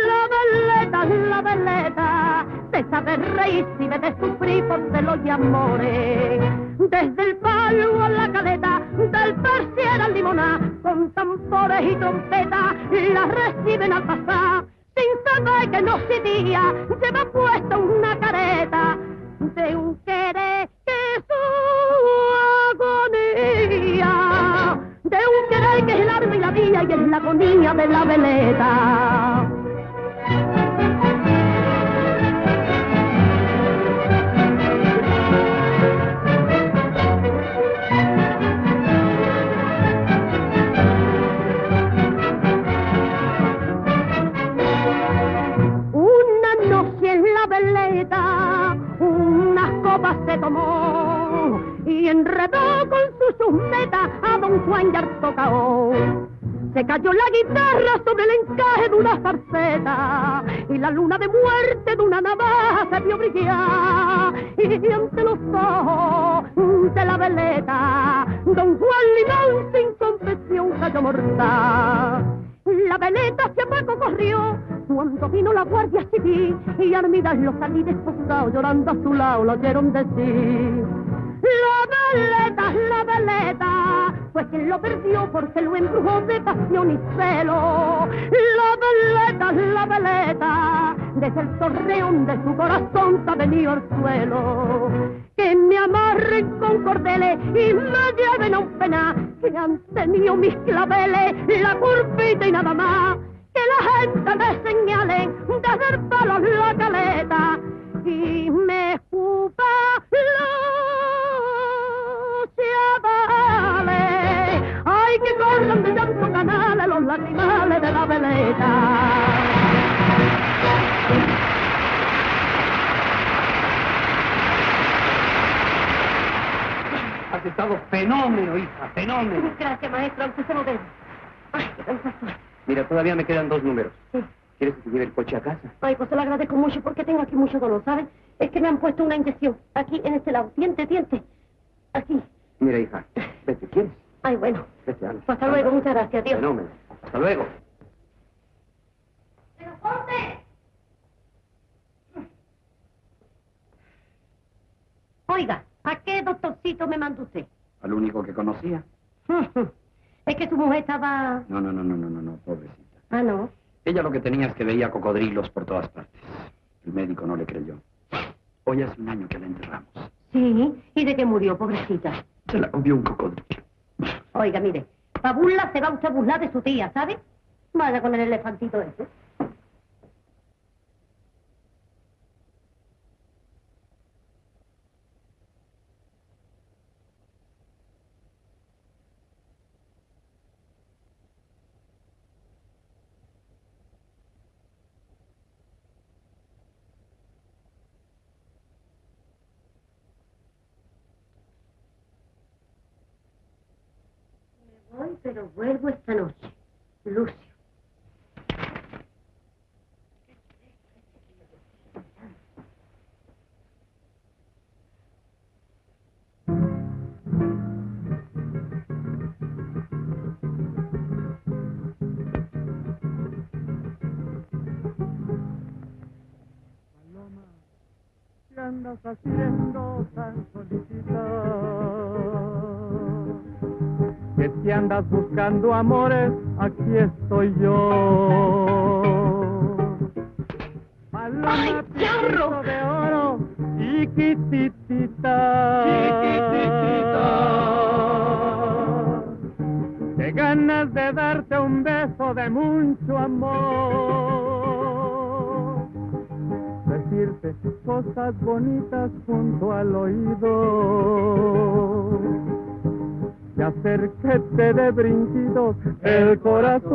La veleta, la veleta, se sabe reír si ve de sufrir por celos y amores. Desde el palo a la caleta, del persier al limoná, con tambores y trompetas, la reciben al pasar. Sin saber que no se día, lleva puesta una careta de un querer que su agonía, de un querer que es el alma y la vida y es la agonía de la veleta. Guitarra sobre el encaje de una zarceta y la luna de muerte de una navaja se vio brillar y ante los ojos de la veleta don Juan Limón sin confesión cayó mortal. La veleta hacia Paco corrió cuando vino la guardia civil y Armidas los salí desposados llorando a su lado lo oyeron decir. La veleta, la veleta, fue quien lo perdió porque lo embrujó de pasión y celo. La veleta, la veleta, desde el torreón de su corazón ha venido al suelo. Que me amarren con cordeles y me lleven a un pena, que han tenido mis claveles, la curvita y nada más. Que la gente me señale desde el palo la caleta y me escupa los chavales. Ay, que corran de llanto canales los lacrimales de la veleta. Has estado fenómeno, hija, fenómeno. Gracias, maestro, aunque se lo debo. Ay, qué. Mira, todavía me quedan dos números. Sí. ¿Quieres que te lleve el coche a casa? Ay, pues se lo agradezco mucho porque tengo aquí mucho dolor, ¿sabes? Es que me han puesto una inyección aquí en este lado. Diente, diente. Aquí. Mira, hija, vete, ¿quieres? Ay, bueno. Vete, anda. Pues hasta luego, muchas gracias, adiós. Fenómeno. Hasta luego. ¡Pero ponte! Oiga, ¿a qué doctorcito me mandó usted? Al único que conocía. [laughs] Es que su mujer estaba... No, no, no, no, no, no, no, pobrecita. Ah, no. Ella lo que tenía es que veía cocodrilos por todas partes. El médico no le creyó. Hoy hace un año que la enterramos. Sí, ¿y de qué murió, pobrecita? Se la comió un cocodrilo. Oiga, mire, pa' burla se va usted a burlar de su tía, ¿sabe? Vaya con el elefantito ese. Voy, pero vuelvo esta noche. Lucio. ¿Qué andas haciendo tan solicitada? Que si andas buscando amores, aquí estoy yo. Paloma ¡Ay, charro! de oro, chiquititita. Qué ganas de darte un beso de mucho amor decirte cosas bonitas junto al oído que hacer que te dé brinquidos el corazón.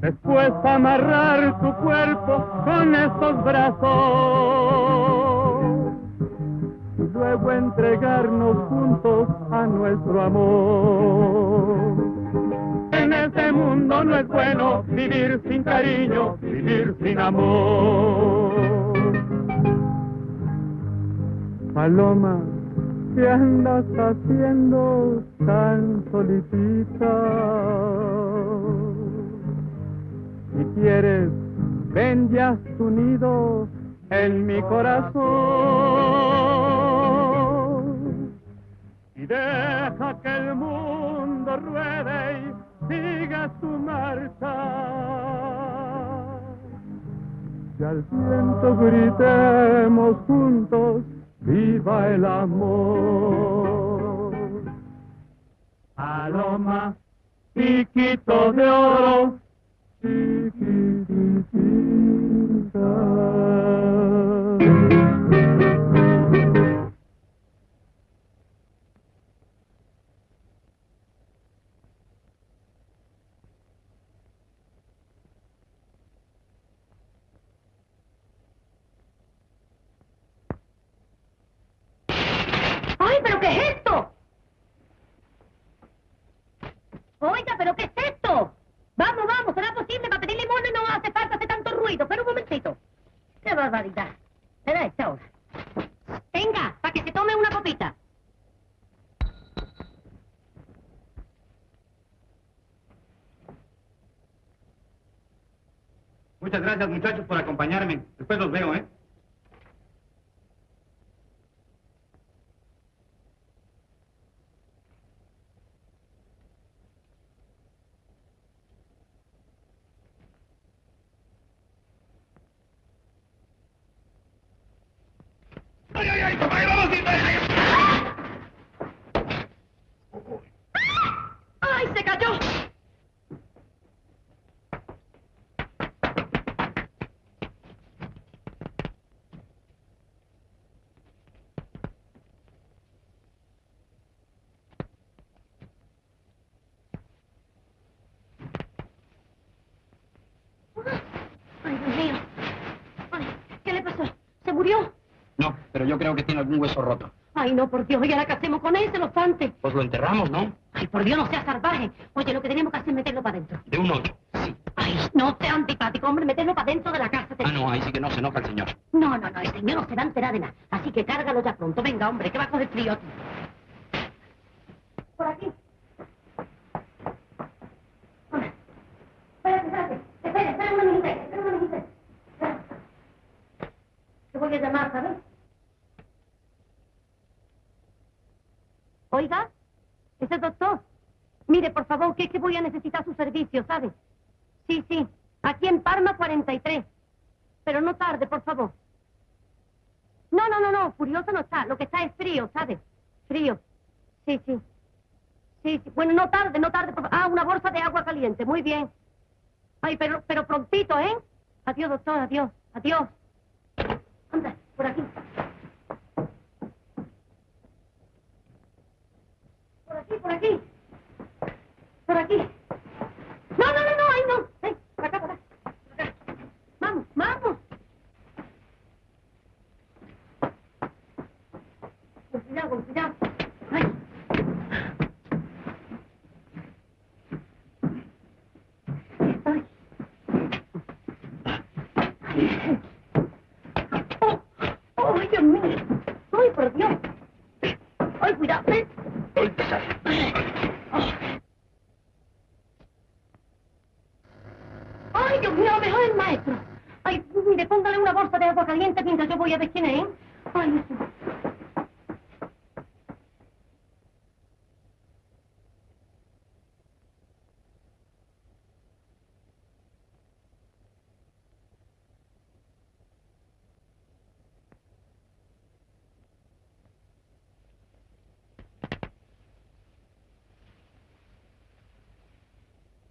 Después amarrar tu cuerpo con estos brazos. Y luego entregarnos juntos a nuestro amor en este mundo no es bueno vivir sin cariño, vivir sin amor. Paloma, ¿qué andas haciendo tan solitita? Si quieres, ven ya tu nido en mi corazón y deja que el mundo ruede y siga su marcha. Y al viento gritemos juntos, viva el amor. Paloma, piquito de oro, chiquitita. Yo creo que tiene algún hueso roto. Ay, no, por Dios, ¿y ahora qué hacemos con ese, los antes? Pues lo enterramos, ¿no? Ay, por Dios, no seas salvaje. Oye, lo que tenemos que hacer es meterlo para adentro. De un ocho. Sí. Ay, no sea antipático, hombre, meterlo para dentro de la casa. Ah, no, ahí sí que no se enoja el señor. No, no, no, el señor no se va a enterar de nada. Así que cárgalo ya pronto. Venga, hombre, que va a coger frío aquí. Por aquí. Hola. Espérate, espérate. Espera, espera una minutita, espera una minutita. Espera. Te voy a llamar, ¿sabes? Oiga, ese doctor. Es que voy a necesitar su servicio, ¿sabe? Sí, sí. Aquí en Parma 43. Pero no tarde, por favor. No, no, no, no. Furioso no está. Lo que está es frío, ¿sabe? Frío. Sí, sí. Sí, sí. Bueno, no tarde, no tarde. Por... Ah, una bolsa de agua caliente. Muy bien. Ay, pero, pero prontito, ¿eh? Adiós, doctor. Adiós. Adiós. Anda, por aquí. Por aquí, por aquí. Por aquí. No, no, no, no, ahí no. Ven, por acá, por acá. Por acá. Vamos, vamos. Con cuidado, con cuidado. Ay. Aquí estoy. Oh, oh, ay, Dios mío. Ay, por Dios. Ay, cuidado. ven. Ay, Dios mío, mejor el maestro. Ay, mire, póngale una bolsa de agua caliente mientras yo voy a ver quién es. ¿eh? Ay, eso.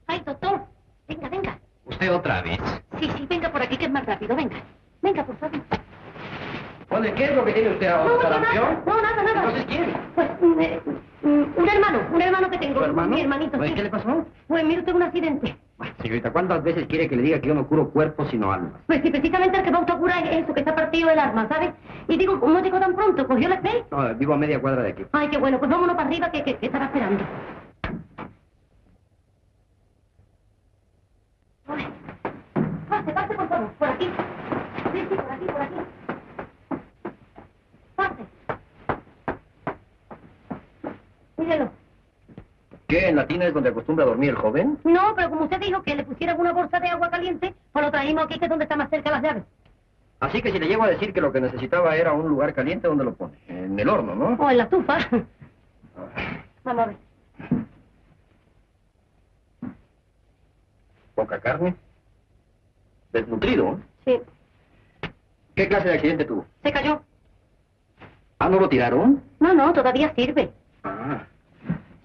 Ay, doctor, venga, venga. ¿Usted otra vez? Sí, sí, venga por aquí que es más rápido, venga. Venga, por favor. Oye, ¿qué es lo que tiene usted ahora? No, no, ¿Sarampión? nada, no, nada, nada. Entonces, ¿quién? Pues, mm, eh, mm, un hermano, un hermano que tengo. ¿Tu hermano? Mi hermanito, Pues, sí. ¿qué le pasó? Pues mire usted un accidente. Bueno, Señorita, ¿cuántas veces quiere que le diga que yo no curo cuerpos sino almas? Pues sí, precisamente el que va a curar es eso, que está partido el arma, ¿sabes? Y digo, ¿cómo llegó tan pronto? ¿Cogió la fe? No, vivo a media cuadra de aquí. Ay, qué bueno, pues vámonos para arriba que, que, que estará esperando. Tina es donde acostumbra dormir el joven? No, pero como usted dijo que le pusieran una bolsa de agua caliente, pues lo traímos aquí, que es donde está más cerca las llaves. Así que si le llego a decir que lo que necesitaba era un lugar caliente, ¿dónde lo pone? En el horno, ¿no? O en la estufa. Vamos a ver. Poca carne. Desnutrido. ¿eh? Sí. ¿Qué clase de accidente tuvo? ¿Se cayó? Ah, ¿no lo tiraron? No, no, todavía sirve. Ah.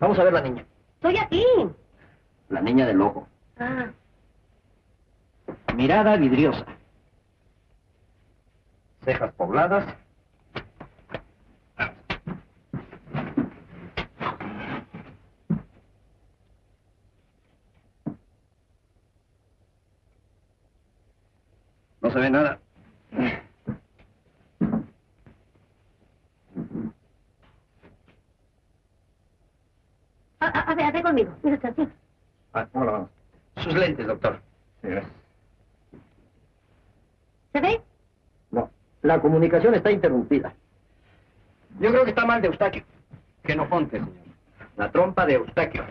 Vamos a ver la niña. Estoy aquí. La niña del ojo. Ah. Mirada vidriosa. Cejas pobladas. No se ve nada. A, a, a ver, a ver conmigo. Mira usted así. Ah, ¿cómo lo vamos? Sus lentes, doctor. Sí, gracias. ¿Se ve? No, la comunicación está interrumpida. Yo creo que está mal de Eustaquio. Genofonte, señor. La trompa de Eustaquio.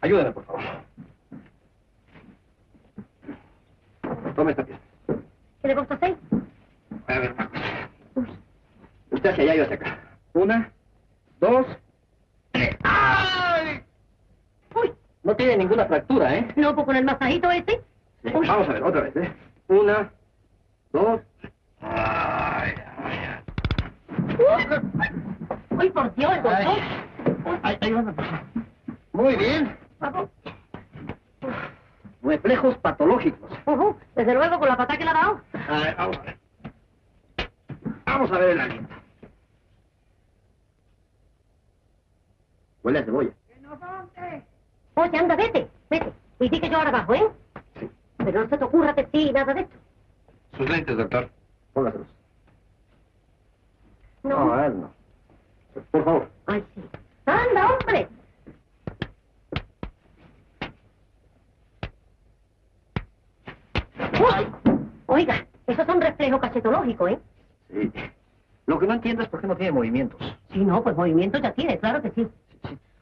Ayúdame, por favor. Tome esta pieza. ¿Qué le gusta seis? A ver, cosa. Usted hacia allá y yo hacia acá. Una, dos. ¡Ay! Uy, No tiene ninguna fractura, ¿eh? no, pues con el masajito. Sí, Uy. Vamos a ver, otra vez, ¿eh? Una, dos. Ay, ay, Uy, por Dios, el doctor. ay. Ay, ay. Muy bien. Reflejos patológicos. Ujú, Desde luego, con la patada que le ha dado. A ver, vamos a ver. Vamos a ver el aliento. Huele a cebolla. Oye, anda, vete, vete. Y di que yo ahora bajo, ¿eh? Sí. Pero no se te ocurra que sí, nada de esto. Sus lentes, doctor. Póngaselos. No. a él no. Por favor. Ay, sí. Anda, hombre. Uy. Oiga, esos son reflejos cachetológicos, ¿eh? Sí. Lo que no entiendo es por qué no tiene movimientos. Sí, no, pues movimiento ya tiene, claro que sí.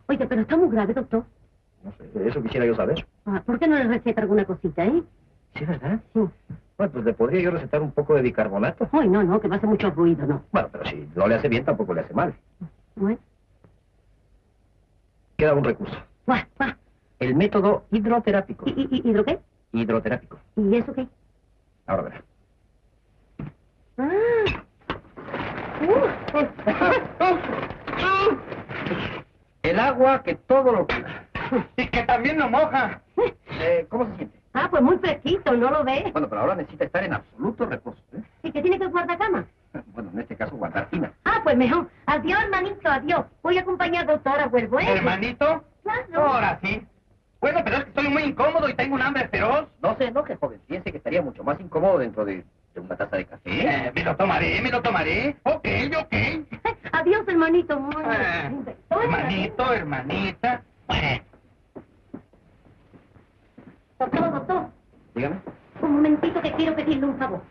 Oiga, pero está muy grave, doctor. No sé, eso quisiera yo saber. Ah, ¿Por qué no le receta alguna cosita, eh? Sí, ¿verdad? Sí. Bueno, pues le podría yo recetar un poco de bicarbonato. Ay, no, no, que me hace mucho ruido, no. Bueno, pero si no le hace bien, tampoco le hace mal. Bueno, Queda un recurso. va, va. El método hidroterápico. ¿Y, y, y hidro qué? Hidroterápico. ¿Y eso qué? Ahora verá. Ah. Uh. [laughs] El agua que todo lo cura. [laughs] Y que también lo moja. Eh, ¿Cómo se siente? Ah, pues muy fresquito, ¿no lo ve? Bueno, pero ahora necesita estar en absoluto reposo. ¿eh? ¿Y que tiene que guardar cama? [laughs] Bueno, en este caso guardar tina. Ah, pues mejor. Adiós, hermanito, adiós. Voy a acompañar al doctor, vuelvo, ¿eh? ¿Hermanito? Claro. Ahora sí. Bueno, pero es que estoy muy incómodo y tengo un hambre feroz. No se enoje, joven. Piense que estaría mucho más incómodo dentro de, de una taza de café. Eh, me lo tomaré, me lo tomaré. Ok, ok. [laughs] Adiós, hermanito. Eh, hermanito, hermanita. Bueno. Doctor, doctor, Dígame. un momentito que quiero pedirle un favor.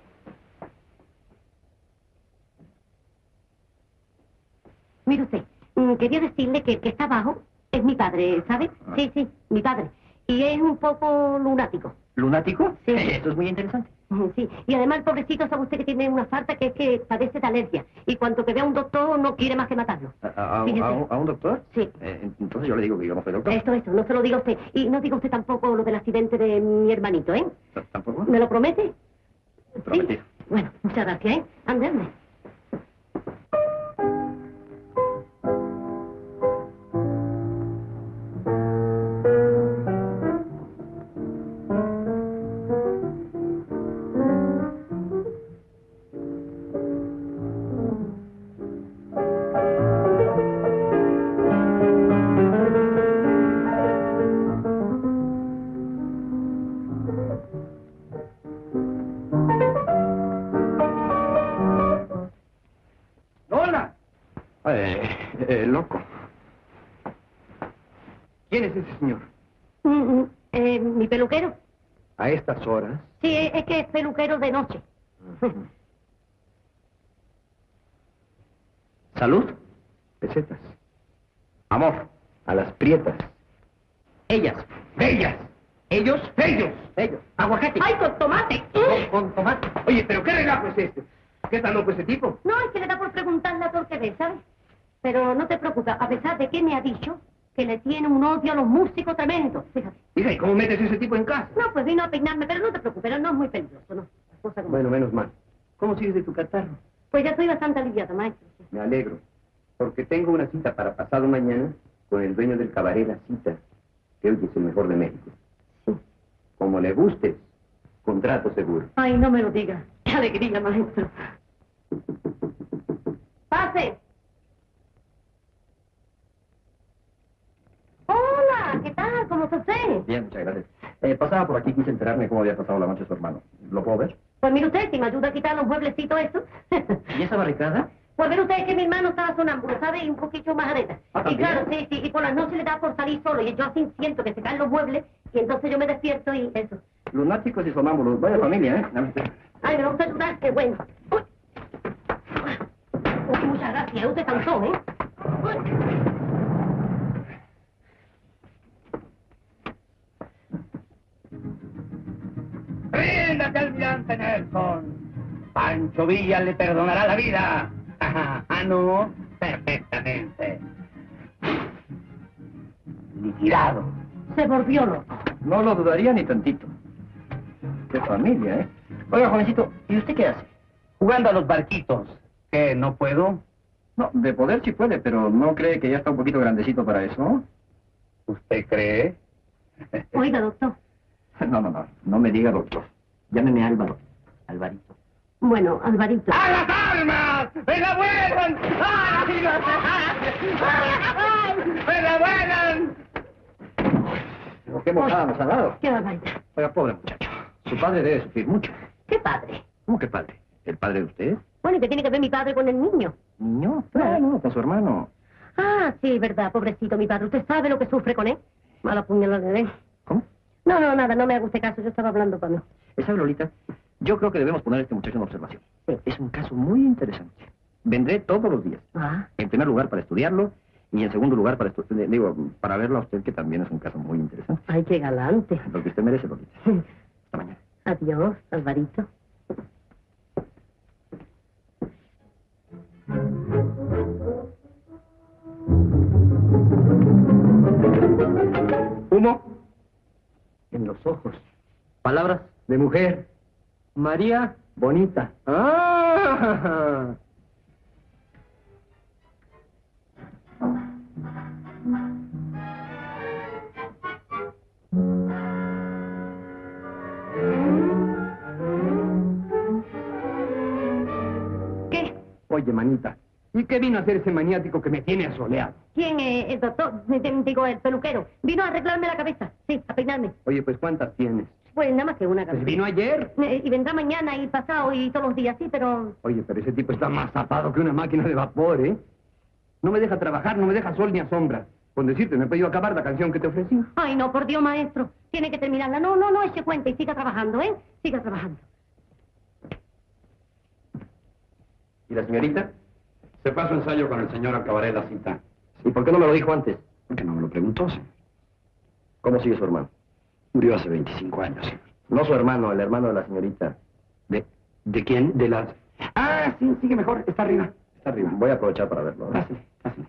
Mire usted, mm, quería decirle que el que está abajo es mi padre, ¿sabe? Ah. Sí, sí, mi padre. Y es un poco lunático. ¿Lunático? Sí. Eh, Esto es muy interesante. Sí, y además pobrecito sabe usted que tiene una falta que es que padece de alergia. Y cuanto que vea a un doctor no quiere más que matarlo. ¿A, un, a un doctor? Sí. Eh, entonces yo le digo que yo no soy doctor. Esto, esto, no se lo diga usted. Y no diga usted tampoco lo del accidente de mi hermanito, ¿eh? ¿T- ¿Tampoco? ¿Me lo promete? Prometido. Sí. Bueno, muchas gracias, ¿eh? Ande, ande. Un odio a los músicos tremendo. Fíjate. Hija, ¿y cómo metes ese tipo en casa? No, pues vino a peinarme, pero no te preocupes, no es muy peligroso, ¿no? Como- Bueno, menos mal. ¿Cómo sigues de tu catarro? Pues ya estoy bastante aliviada, maestro. Me alegro. Porque tengo una cita para pasado mañana con el dueño del cabaret La Cita, que hoy es el mejor de México. Como le gustes, contrato seguro. Ay, no me lo diga. Qué alegría, maestro. ¡Pase! Hola, Bien, muchas gracias. Eh, pasaba por aquí, quise enterarme cómo había pasado la noche su hermano. ¿Lo puedo ver? Pues mire usted, si me ayuda a quitar los mueblecitos estos. [laughs] ¿Y esa barricada? Pues mire usted que mi hermano estaba sonámbulo, ¿sabe? Y un poquito más areta. Ah, y claro, sí, sí, y por las noches le da por salir solo. Y yo así siento que se caen los muebles y entonces yo me despierto y eso. Lunáticos y sonámbulos. Vaya familia, ¿eh? Ay, me va usted a ayudar, qué bueno. Uy. Uy, muchas gracias, usted cansó, ¿eh? Ríndate, almirante Nelson. Pancho Villa le perdonará la vida. Ajá. [laughs] Ah, no. Perfectamente. Liquidado. Se volvió loco. No lo dudaría ni tantito. Qué familia, ¿eh? Oiga, jovencito, ¿y usted qué hace? Jugando a los barquitos. ¿Qué? ¿No puedo? No, de poder sí puede, pero ¿no cree que ya está un poquito grandecito para eso? ¿Usted cree? Oiga, doctor. [laughs] No, no, no. No me diga doctor. Llámeme Álvaro. Alvarito. Bueno, Alvarito. ¡A las armas! ¡Me la vuelan! ¡Ay! ¡Me la vuelan! Pero qué mojada nos ha dado. Qué barbaridad. Oiga, pobre muchacho. Su padre debe sufrir mucho. Qué padre. ¿Cómo que padre? ¿El padre de usted? Bueno, ¿y qué tiene que ver mi padre con el niño? Niño. No, no, con su hermano. Ah, sí, verdad, pobrecito mi padre. ¿Usted sabe lo que sufre con él? Mala puñalada, ¿eh? ¿Cómo? No, no, nada, no me haga usted caso. Yo estaba hablando para mí. ¿Sabe, Lolita? Yo creo que debemos poner a este muchacho en observación. Sí. Es un caso muy interesante. Vendré todos los días. Ah, En primer lugar, para estudiarlo. Y en segundo lugar, para eh, digo, para verlo a usted, que también es un caso muy interesante. ay, qué galante. Lo que usted merece, Lolita. Hasta mañana. Adiós, Alvarito. En los ojos. Palabras. De mujer. María Bonita. ¡Ah! ¿Qué? Oye, manita, ¿y qué vino a hacer ese maniático que me tiene asoleado? ¿Quién, eh, el doctor? Digo, el peluquero. Vino a arreglarme la cabeza. Sí, a peinarme. Oye, pues ¿cuántas tienes? Pues nada más que una Pues cabeza. vino ayer. Eh, Y vendrá mañana y pasado y todos los días, sí, pero... Oye, pero ese tipo está más zapado que una máquina de vapor, ¿eh? No me deja trabajar, no me deja sol ni a sombra. Con decirte, me he podido acabar la canción que te ofrecí. Ay, no, por Dios, maestro. Tiene que terminarla. No, no, no eche cuenta y siga trabajando, ¿eh? Siga trabajando. ¿Y la señorita? Se fue a su ensayo con el señor al cabaret La Cita. ¿Y por qué no me lo dijo antes? ¿Por qué no me lo preguntó, señor? ¿Cómo sigue su hermano? Murió hace 25 años, señor. No su hermano, el hermano de la señorita. ¿De, de quién? De las... Ah, sí, sigue mejor. Está arriba. Está arriba. Voy a aprovechar para verlo. ¿eh? Pásale, pásale.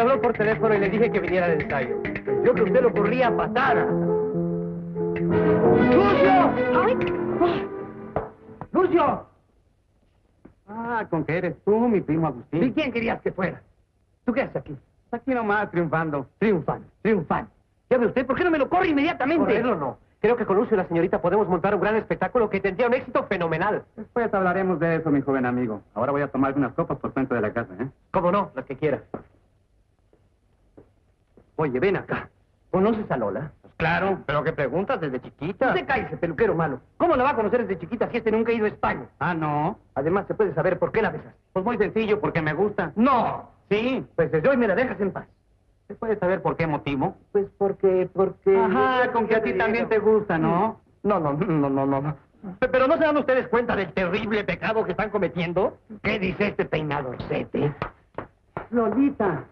Me habló por teléfono y le dije que viniera al ensayo. Yo que usted lo corría patada. ¡Lucio! Ay, ¡Lucio! Ah, con que eres tú, mi primo Agustín. ¿Y quién querías que fuera? ¿Tú qué haces aquí? Aquí nomás triunfando. Triunfan, triunfan. Ya ve usted, ¿por qué no me lo corre inmediatamente? Correrlo no. Creo que con Lucio y la señorita podemos montar un gran espectáculo que tendría un éxito fenomenal. Después hablaremos de eso, mi joven amigo. Ahora voy a tomar unas copas por cuenta de la casa, ¿eh? ¿Cómo no? Las que quiera. Oye, ven acá. ¿Conoces a Lola? Pues claro. ¿Pero qué preguntas desde chiquita? Usted cállese, peluquero malo. ¿Cómo la va a conocer desde chiquita si este nunca ha ido a España? Ah, no. Además, ¿se puede saber por qué la besaste? Pues muy sencillo, porque me gusta. ¡No! Sí. Pues desde hoy me la dejas en paz. ¿Se puede saber por qué motivo? Pues porque, porque... Ajá, con que a ti también te gusta, ¿no? No, no, no, no, no. Pe- Pero ¿no se dan ustedes cuenta del terrible pecado que están cometiendo? ¿Qué dice este peinadorcete? Lolita.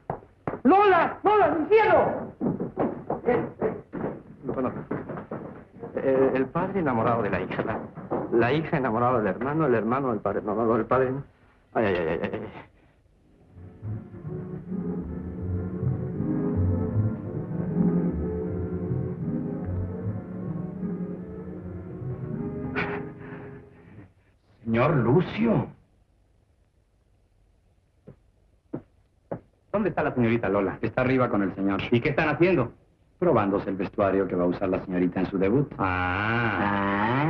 ¡Lola! ¡Lola, mi cielo! Bueno, eh, el padre enamorado de la hija, la, la hija enamorada del hermano, el hermano del padre, no, no, el padre. no. Ay, ay, ay, ay, ay. Señor Lucio. ¿Dónde está la señorita Lola? Está arriba con el señor. ¿Y qué están haciendo? Probándose el vestuario que va a usar la señorita en su debut. Ah.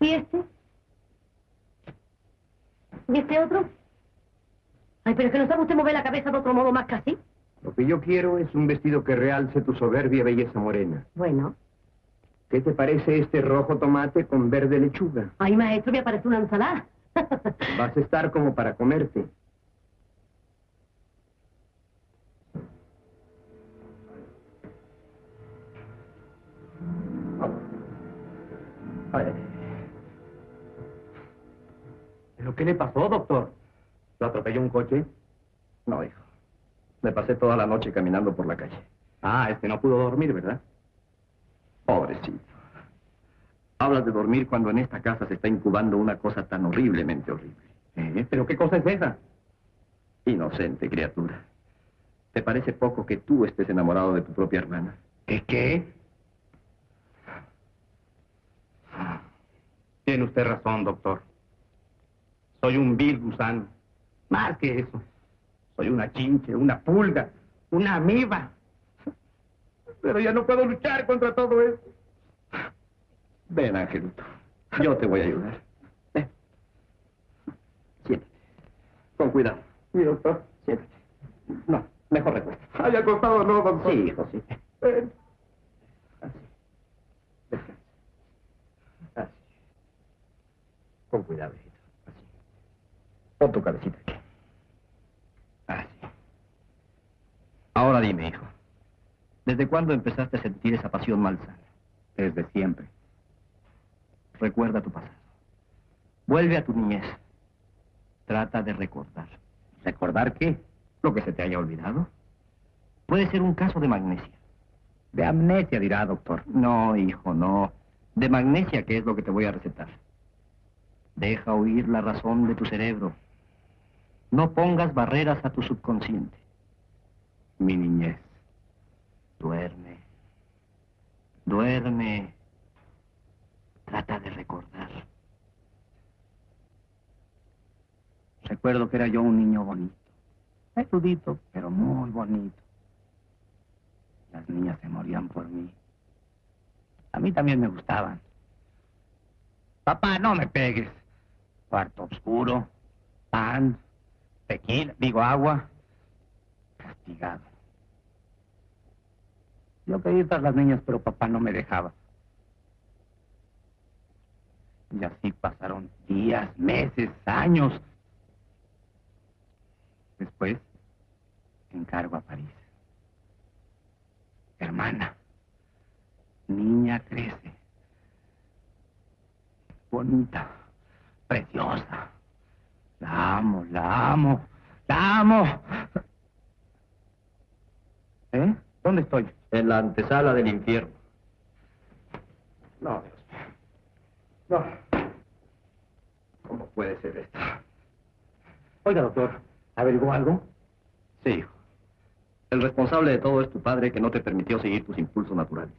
¿Y este? ¿Y este otro? Ay, pero es que no sabe usted mover la cabeza de otro modo más que así. Lo que yo quiero es un vestido que realce tu soberbia belleza morena. Bueno. ¿Qué te parece este rojo tomate con verde lechuga? Ay, maestro, me aparece una ensalada. [laughs] Vas a estar como para comerte. ¿Pero qué le pasó, doctor? ¿Lo atropelló un coche? No, hijo. Me pasé toda la noche caminando por la calle. Ah, este no pudo dormir, ¿verdad? Pobrecito. Hablas de dormir cuando en esta casa se está incubando una cosa tan horriblemente horrible. ¿Eh? ¿Pero qué cosa es esa? Inocente criatura. ¿Te parece poco que tú estés enamorado de tu propia hermana? ¿Qué qué? Tiene usted razón, doctor. Soy un vil gusano. Más que eso. Soy una chinche, una pulga, una amiba. Pero ya no puedo luchar contra todo eso. Ven, Angelito. Yo te voy a ayudar. Ven. Siéntate. Con cuidado. Siéntate. No, mejor recuesta. Ay, acostado no, doctor. Sí, hijo, sí. Ven. Así. Descansa. Así. Con cuidado, hijito. Así. Pon tu cabecita aquí. Así. Ahora dime, hijo. ¿Desde cuándo empezaste a sentir esa pasión malsana? Desde siempre. Recuerda tu pasado. Vuelve a tu niñez. Trata de recordar. ¿Recordar qué? Lo que se te haya olvidado. Puede ser un caso de magnesia. De amnesia, dirá, doctor. No, hijo, no. De magnesia, que es lo que te voy a recetar. Deja oír la razón de tu cerebro. No pongas barreras a tu subconsciente. Mi niñez. Duerme. Duerme. Trata de recordar. Recuerdo que era yo un niño bonito. Erudito, pero muy bonito. Las niñas se morían por mí. A mí también me gustaban. Papá, no me pegues. Cuarto oscuro, pan, tequila, digo agua. Castigado. Yo quería tras las niñas, pero papá no me dejaba. Y así pasaron días, meses, años. Después, encargo a París. Hermana, niña crece. Bonita, preciosa. La amo, la amo, la amo. ¿Eh? ¿Dónde estoy? En la antesala del infierno. No. No. ¿Cómo puede ser esto? Oiga, doctor, ¿averiguó algo? Sí, hijo. El responsable de todo es tu padre que no te permitió seguir tus impulsos naturales.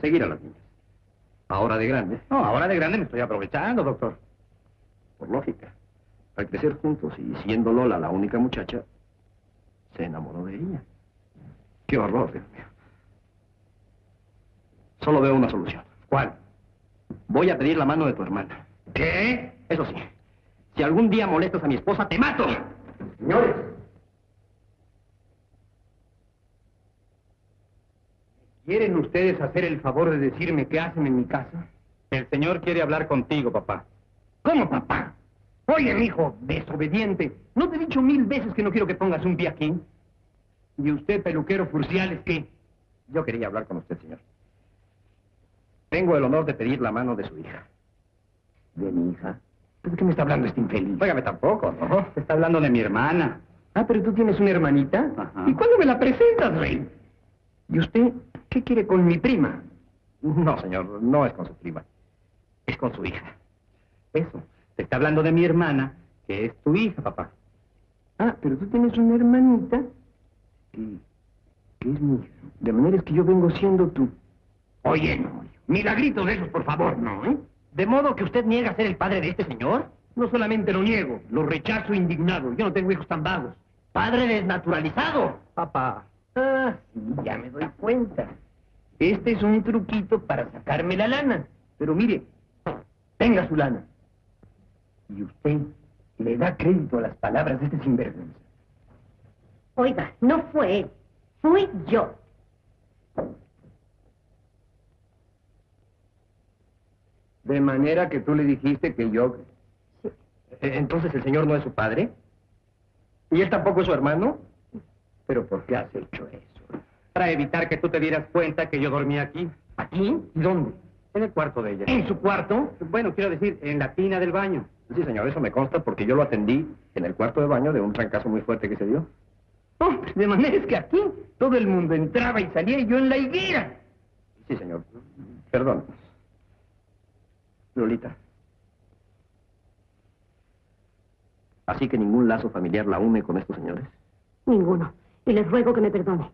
Seguir a las niñas. Ahora de grande, No, ahora de grande me estoy aprovechando, doctor. por lógica. Al crecer juntos y siendo Lola la única muchacha, se enamoró de ella. Qué horror, Dios mío. Solo veo una solución. ¿Cuál? Voy a pedir la mano de tu hermana. ¿Qué? Eso sí, si algún día molestas a mi esposa, te mato. Señores. ¿Quieren ustedes hacer el favor de decirme qué hacen en mi casa? El señor quiere hablar contigo, papá. ¿Cómo, papá? Oye, mi hijo, desobediente. ¿No te he dicho mil veces que no quiero que pongas un pie aquí? ¿Y usted, peluquero Furciales, qué? Yo quería hablar con usted, señor. Tengo el honor de pedir la mano de su hija. ¿De mi hija? ¿De qué me está hablando este infeliz? Óigame tampoco, ¿no? Está hablando de mi hermana. Ah, pero tú tienes una hermanita. Ajá. ¿Y cuándo me la presentas, rey? ¿Y usted qué quiere con mi prima? No, señor, no es con su prima. Es con su hija. Eso. Te está hablando de mi hermana, que es tu hija, papá. Ah, pero tú tienes una hermanita que, que es mi hija. De manera es que yo vengo siendo tú. Oye, no. Milagritos de esos, por favor, no, ¿eh? ¿De modo que usted niega ser el padre de este señor? No solamente lo niego, lo rechazo indignado. Yo no tengo hijos tan vagos. ¡Padre desnaturalizado! Papá. Ah, sí, ya me doy cuenta. Este es un truquito para sacarme la lana. Pero mire, tenga su lana. Y usted le da crédito a las palabras de este sinvergüenza. Oiga, no fue él, fui yo. De manera que tú le dijiste que yo... Eh, ¿Entonces el señor no es su padre? ¿Y él tampoco es su hermano? ¿Pero por qué has hecho eso? Para evitar que tú te dieras cuenta que yo dormía aquí. ¿Aquí? ¿Y dónde? En el cuarto de ella. ¿En su cuarto? Bueno, quiero decir, en la tina del baño. Sí, señor, eso me consta porque yo lo atendí en el cuarto de baño de un trancazo muy fuerte que se dio. Hombre, de manera es que aquí todo el mundo entraba y salía y yo en la higuera. Sí, señor. Perdón. Lolita. Así que ningún lazo familiar la une con estos señores. Ninguno. Y les ruego que me perdone.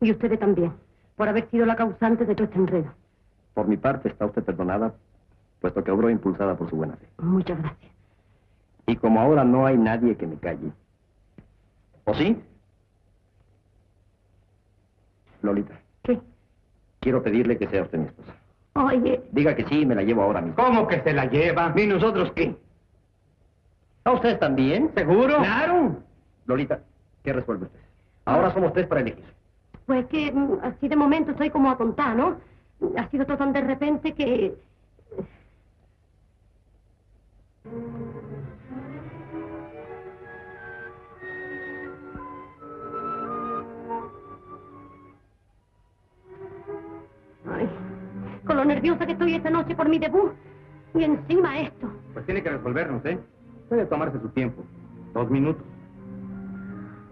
Y ustedes también, por haber sido la causante de todo este enredo. Por mi parte está usted perdonada, puesto que obró impulsada por su buena fe. Muchas gracias. Y como ahora no hay nadie que me calle. ¿O sí? Lolita, ¿Qué? quiero pedirle que sea usted mi esposa. Oye, Diga que sí, me la llevo ahora mismo. ¿Cómo que se la lleva? ¿Y nosotros qué? ¿A ustedes también? ¿Seguro? ¡Claro! Lolita, ¿qué resuelve usted? Ahora somos tres para elegir. pues que mm, así de momento estoy como atontada, ¿no? Ha sido todo tan de repente que... con lo nerviosa que estoy esta noche por mi debut. Y encima esto. Pues tiene que resolvernos, ¿eh? Puede tomarse su tiempo. Dos minutos.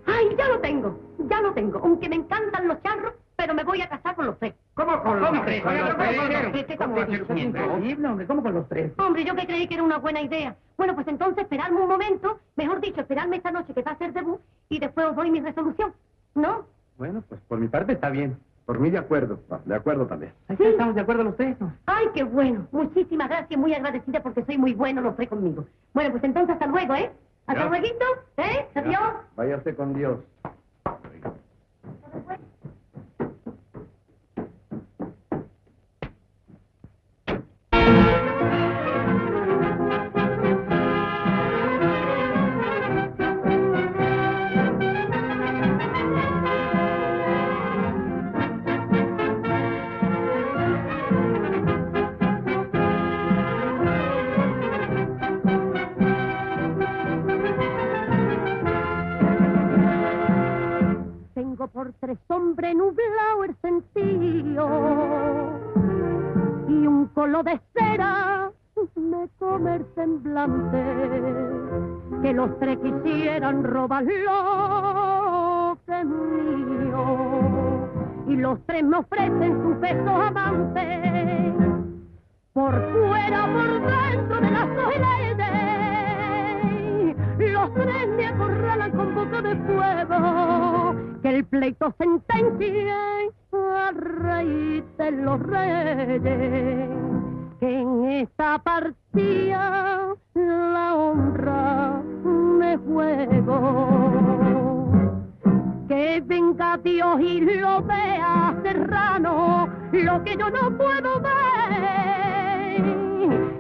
¡Ay, ya lo tengo! Ya lo tengo. Aunque me encantan los charros, pero me voy a casar con los tres. ¿Cómo con los ¿Cómo tres? con los ¿Cómo tres? con los ¿Qué- qué estamos diciendo? Increíble, hombre, ¿cómo con los tres? Hombre, yo que creí que era una buena idea. Bueno, pues entonces esperarme un momento, mejor dicho, esperarme esta noche que va a ser debut y después os doy mi resolución. ¿No? Bueno, pues por mi parte está bien. Por mí de acuerdo. De acuerdo también. Ahí está, estamos de acuerdo los tres. ¿no? Ay, qué bueno. Muchísimas gracias, muy agradecida porque soy muy bueno los tres conmigo. Bueno, pues entonces hasta luego, ¿eh? Hasta luego, ¿eh? Adiós. Vaya usted con Dios. Colo de cera me come el semblante que los tres quisieran robar lo que es mío. Y los tres me ofrecen sus besos amantes por fuera, por dentro de la soledad los tres me acorralan con boca de fuego, pleito sentencia a rey de los reyes, que en esta partida la honra me juego. Que venga Dios y lo vea serrano, lo que yo no puedo ver.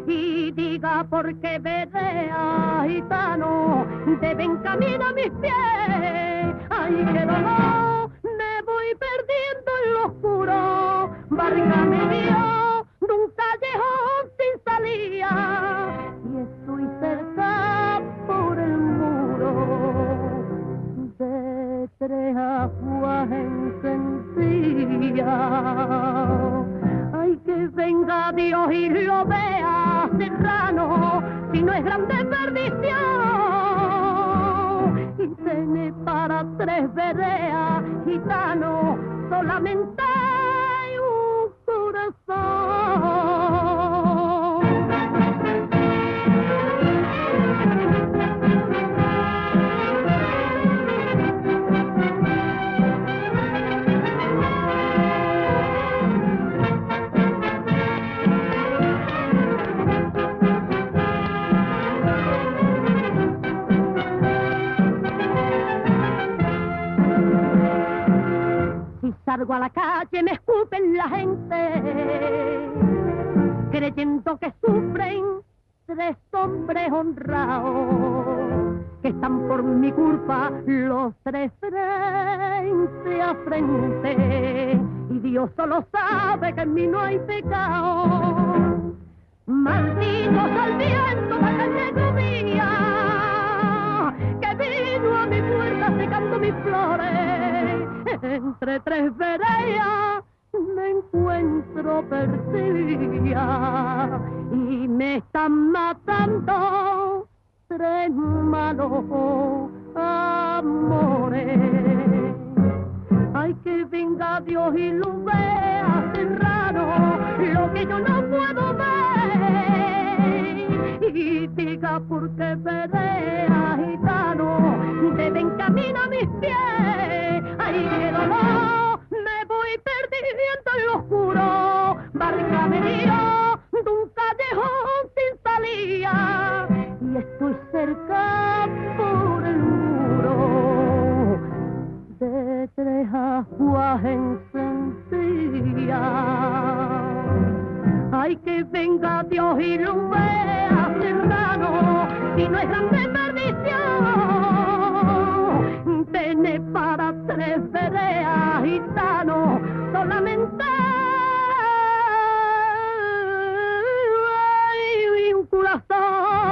Y diga porque a gitano, deben caminar mis pies. Ay, qué dolor, perdiendo en lo oscuro. Barriga me dio de un callejón sin salida. Y estoy cerca por el muro de tres aguas encendidas. Ay, que venga Dios y lo vea serrano, si no es grande perdición. Tiene para tres vereas, gitano, solamente un corazón. Salgo a la calle me escupen la gente, creyendo que sufren tres hombres honrados, que están por mi culpa los tres frente a frente, y Dios solo sabe que en mí no hay pecado. Maldito sea el viento de la que vino a mi puerta secando mis flores. Entre tres veredas me encuentro perdida y me están matando tres malos amores. Ay, que venga Dios y lo vea serrano, lo que yo no puedo ver. Y diga por qué gitano, deben caminar mis pies. Ay, qué dolor, me voy perdiendo en lo oscuro. Barca me dio de un callejón sin salida. Y estoy cerca por el muro de tres aguas encendidas. Ay, que venga Dios y lo vea serrano, si no es grande perdición. Tiene para tres vereas gitano, solamente hay un corazón.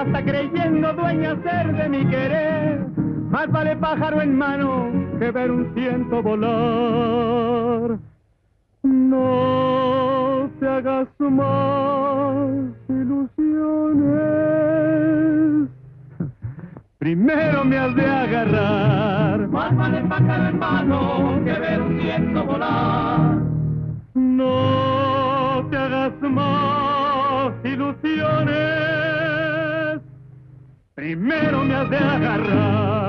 Hasta creyendo dueña ser de mi querer. Más vale pájaro en mano que ver un ciento volar. No te hagas más ilusiones. Primero me has de agarrar. Más vale pájaro en mano que ver un ciento volar. No te hagas más ilusiones. Primero me has de agarrar.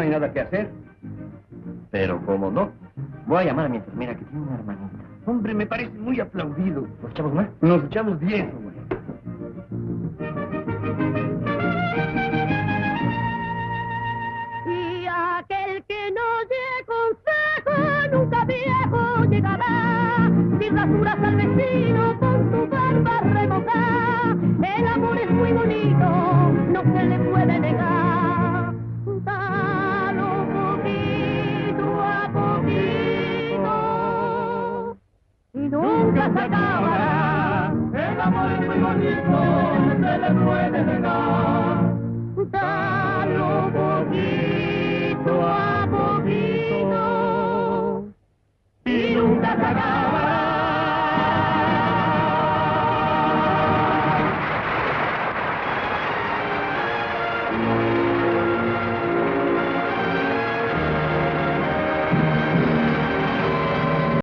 No hay nada que hacer. Pero cómo no. Voy a llamar a mi enfermera que tiene una hermanita. Hombre, me parece muy aplaudido. ¿Nos echamos más? Nos echamos diez, hombre. Y aquel que no dé consejo nunca viejo llegará. Si rasuras al vecino con tu barba remojada, el amor es muy bonito, no se le puede negar. nunca se acabará. El amor es muy bonito, se le puede negar. Dalo poquito a poquito y nunca se acabará.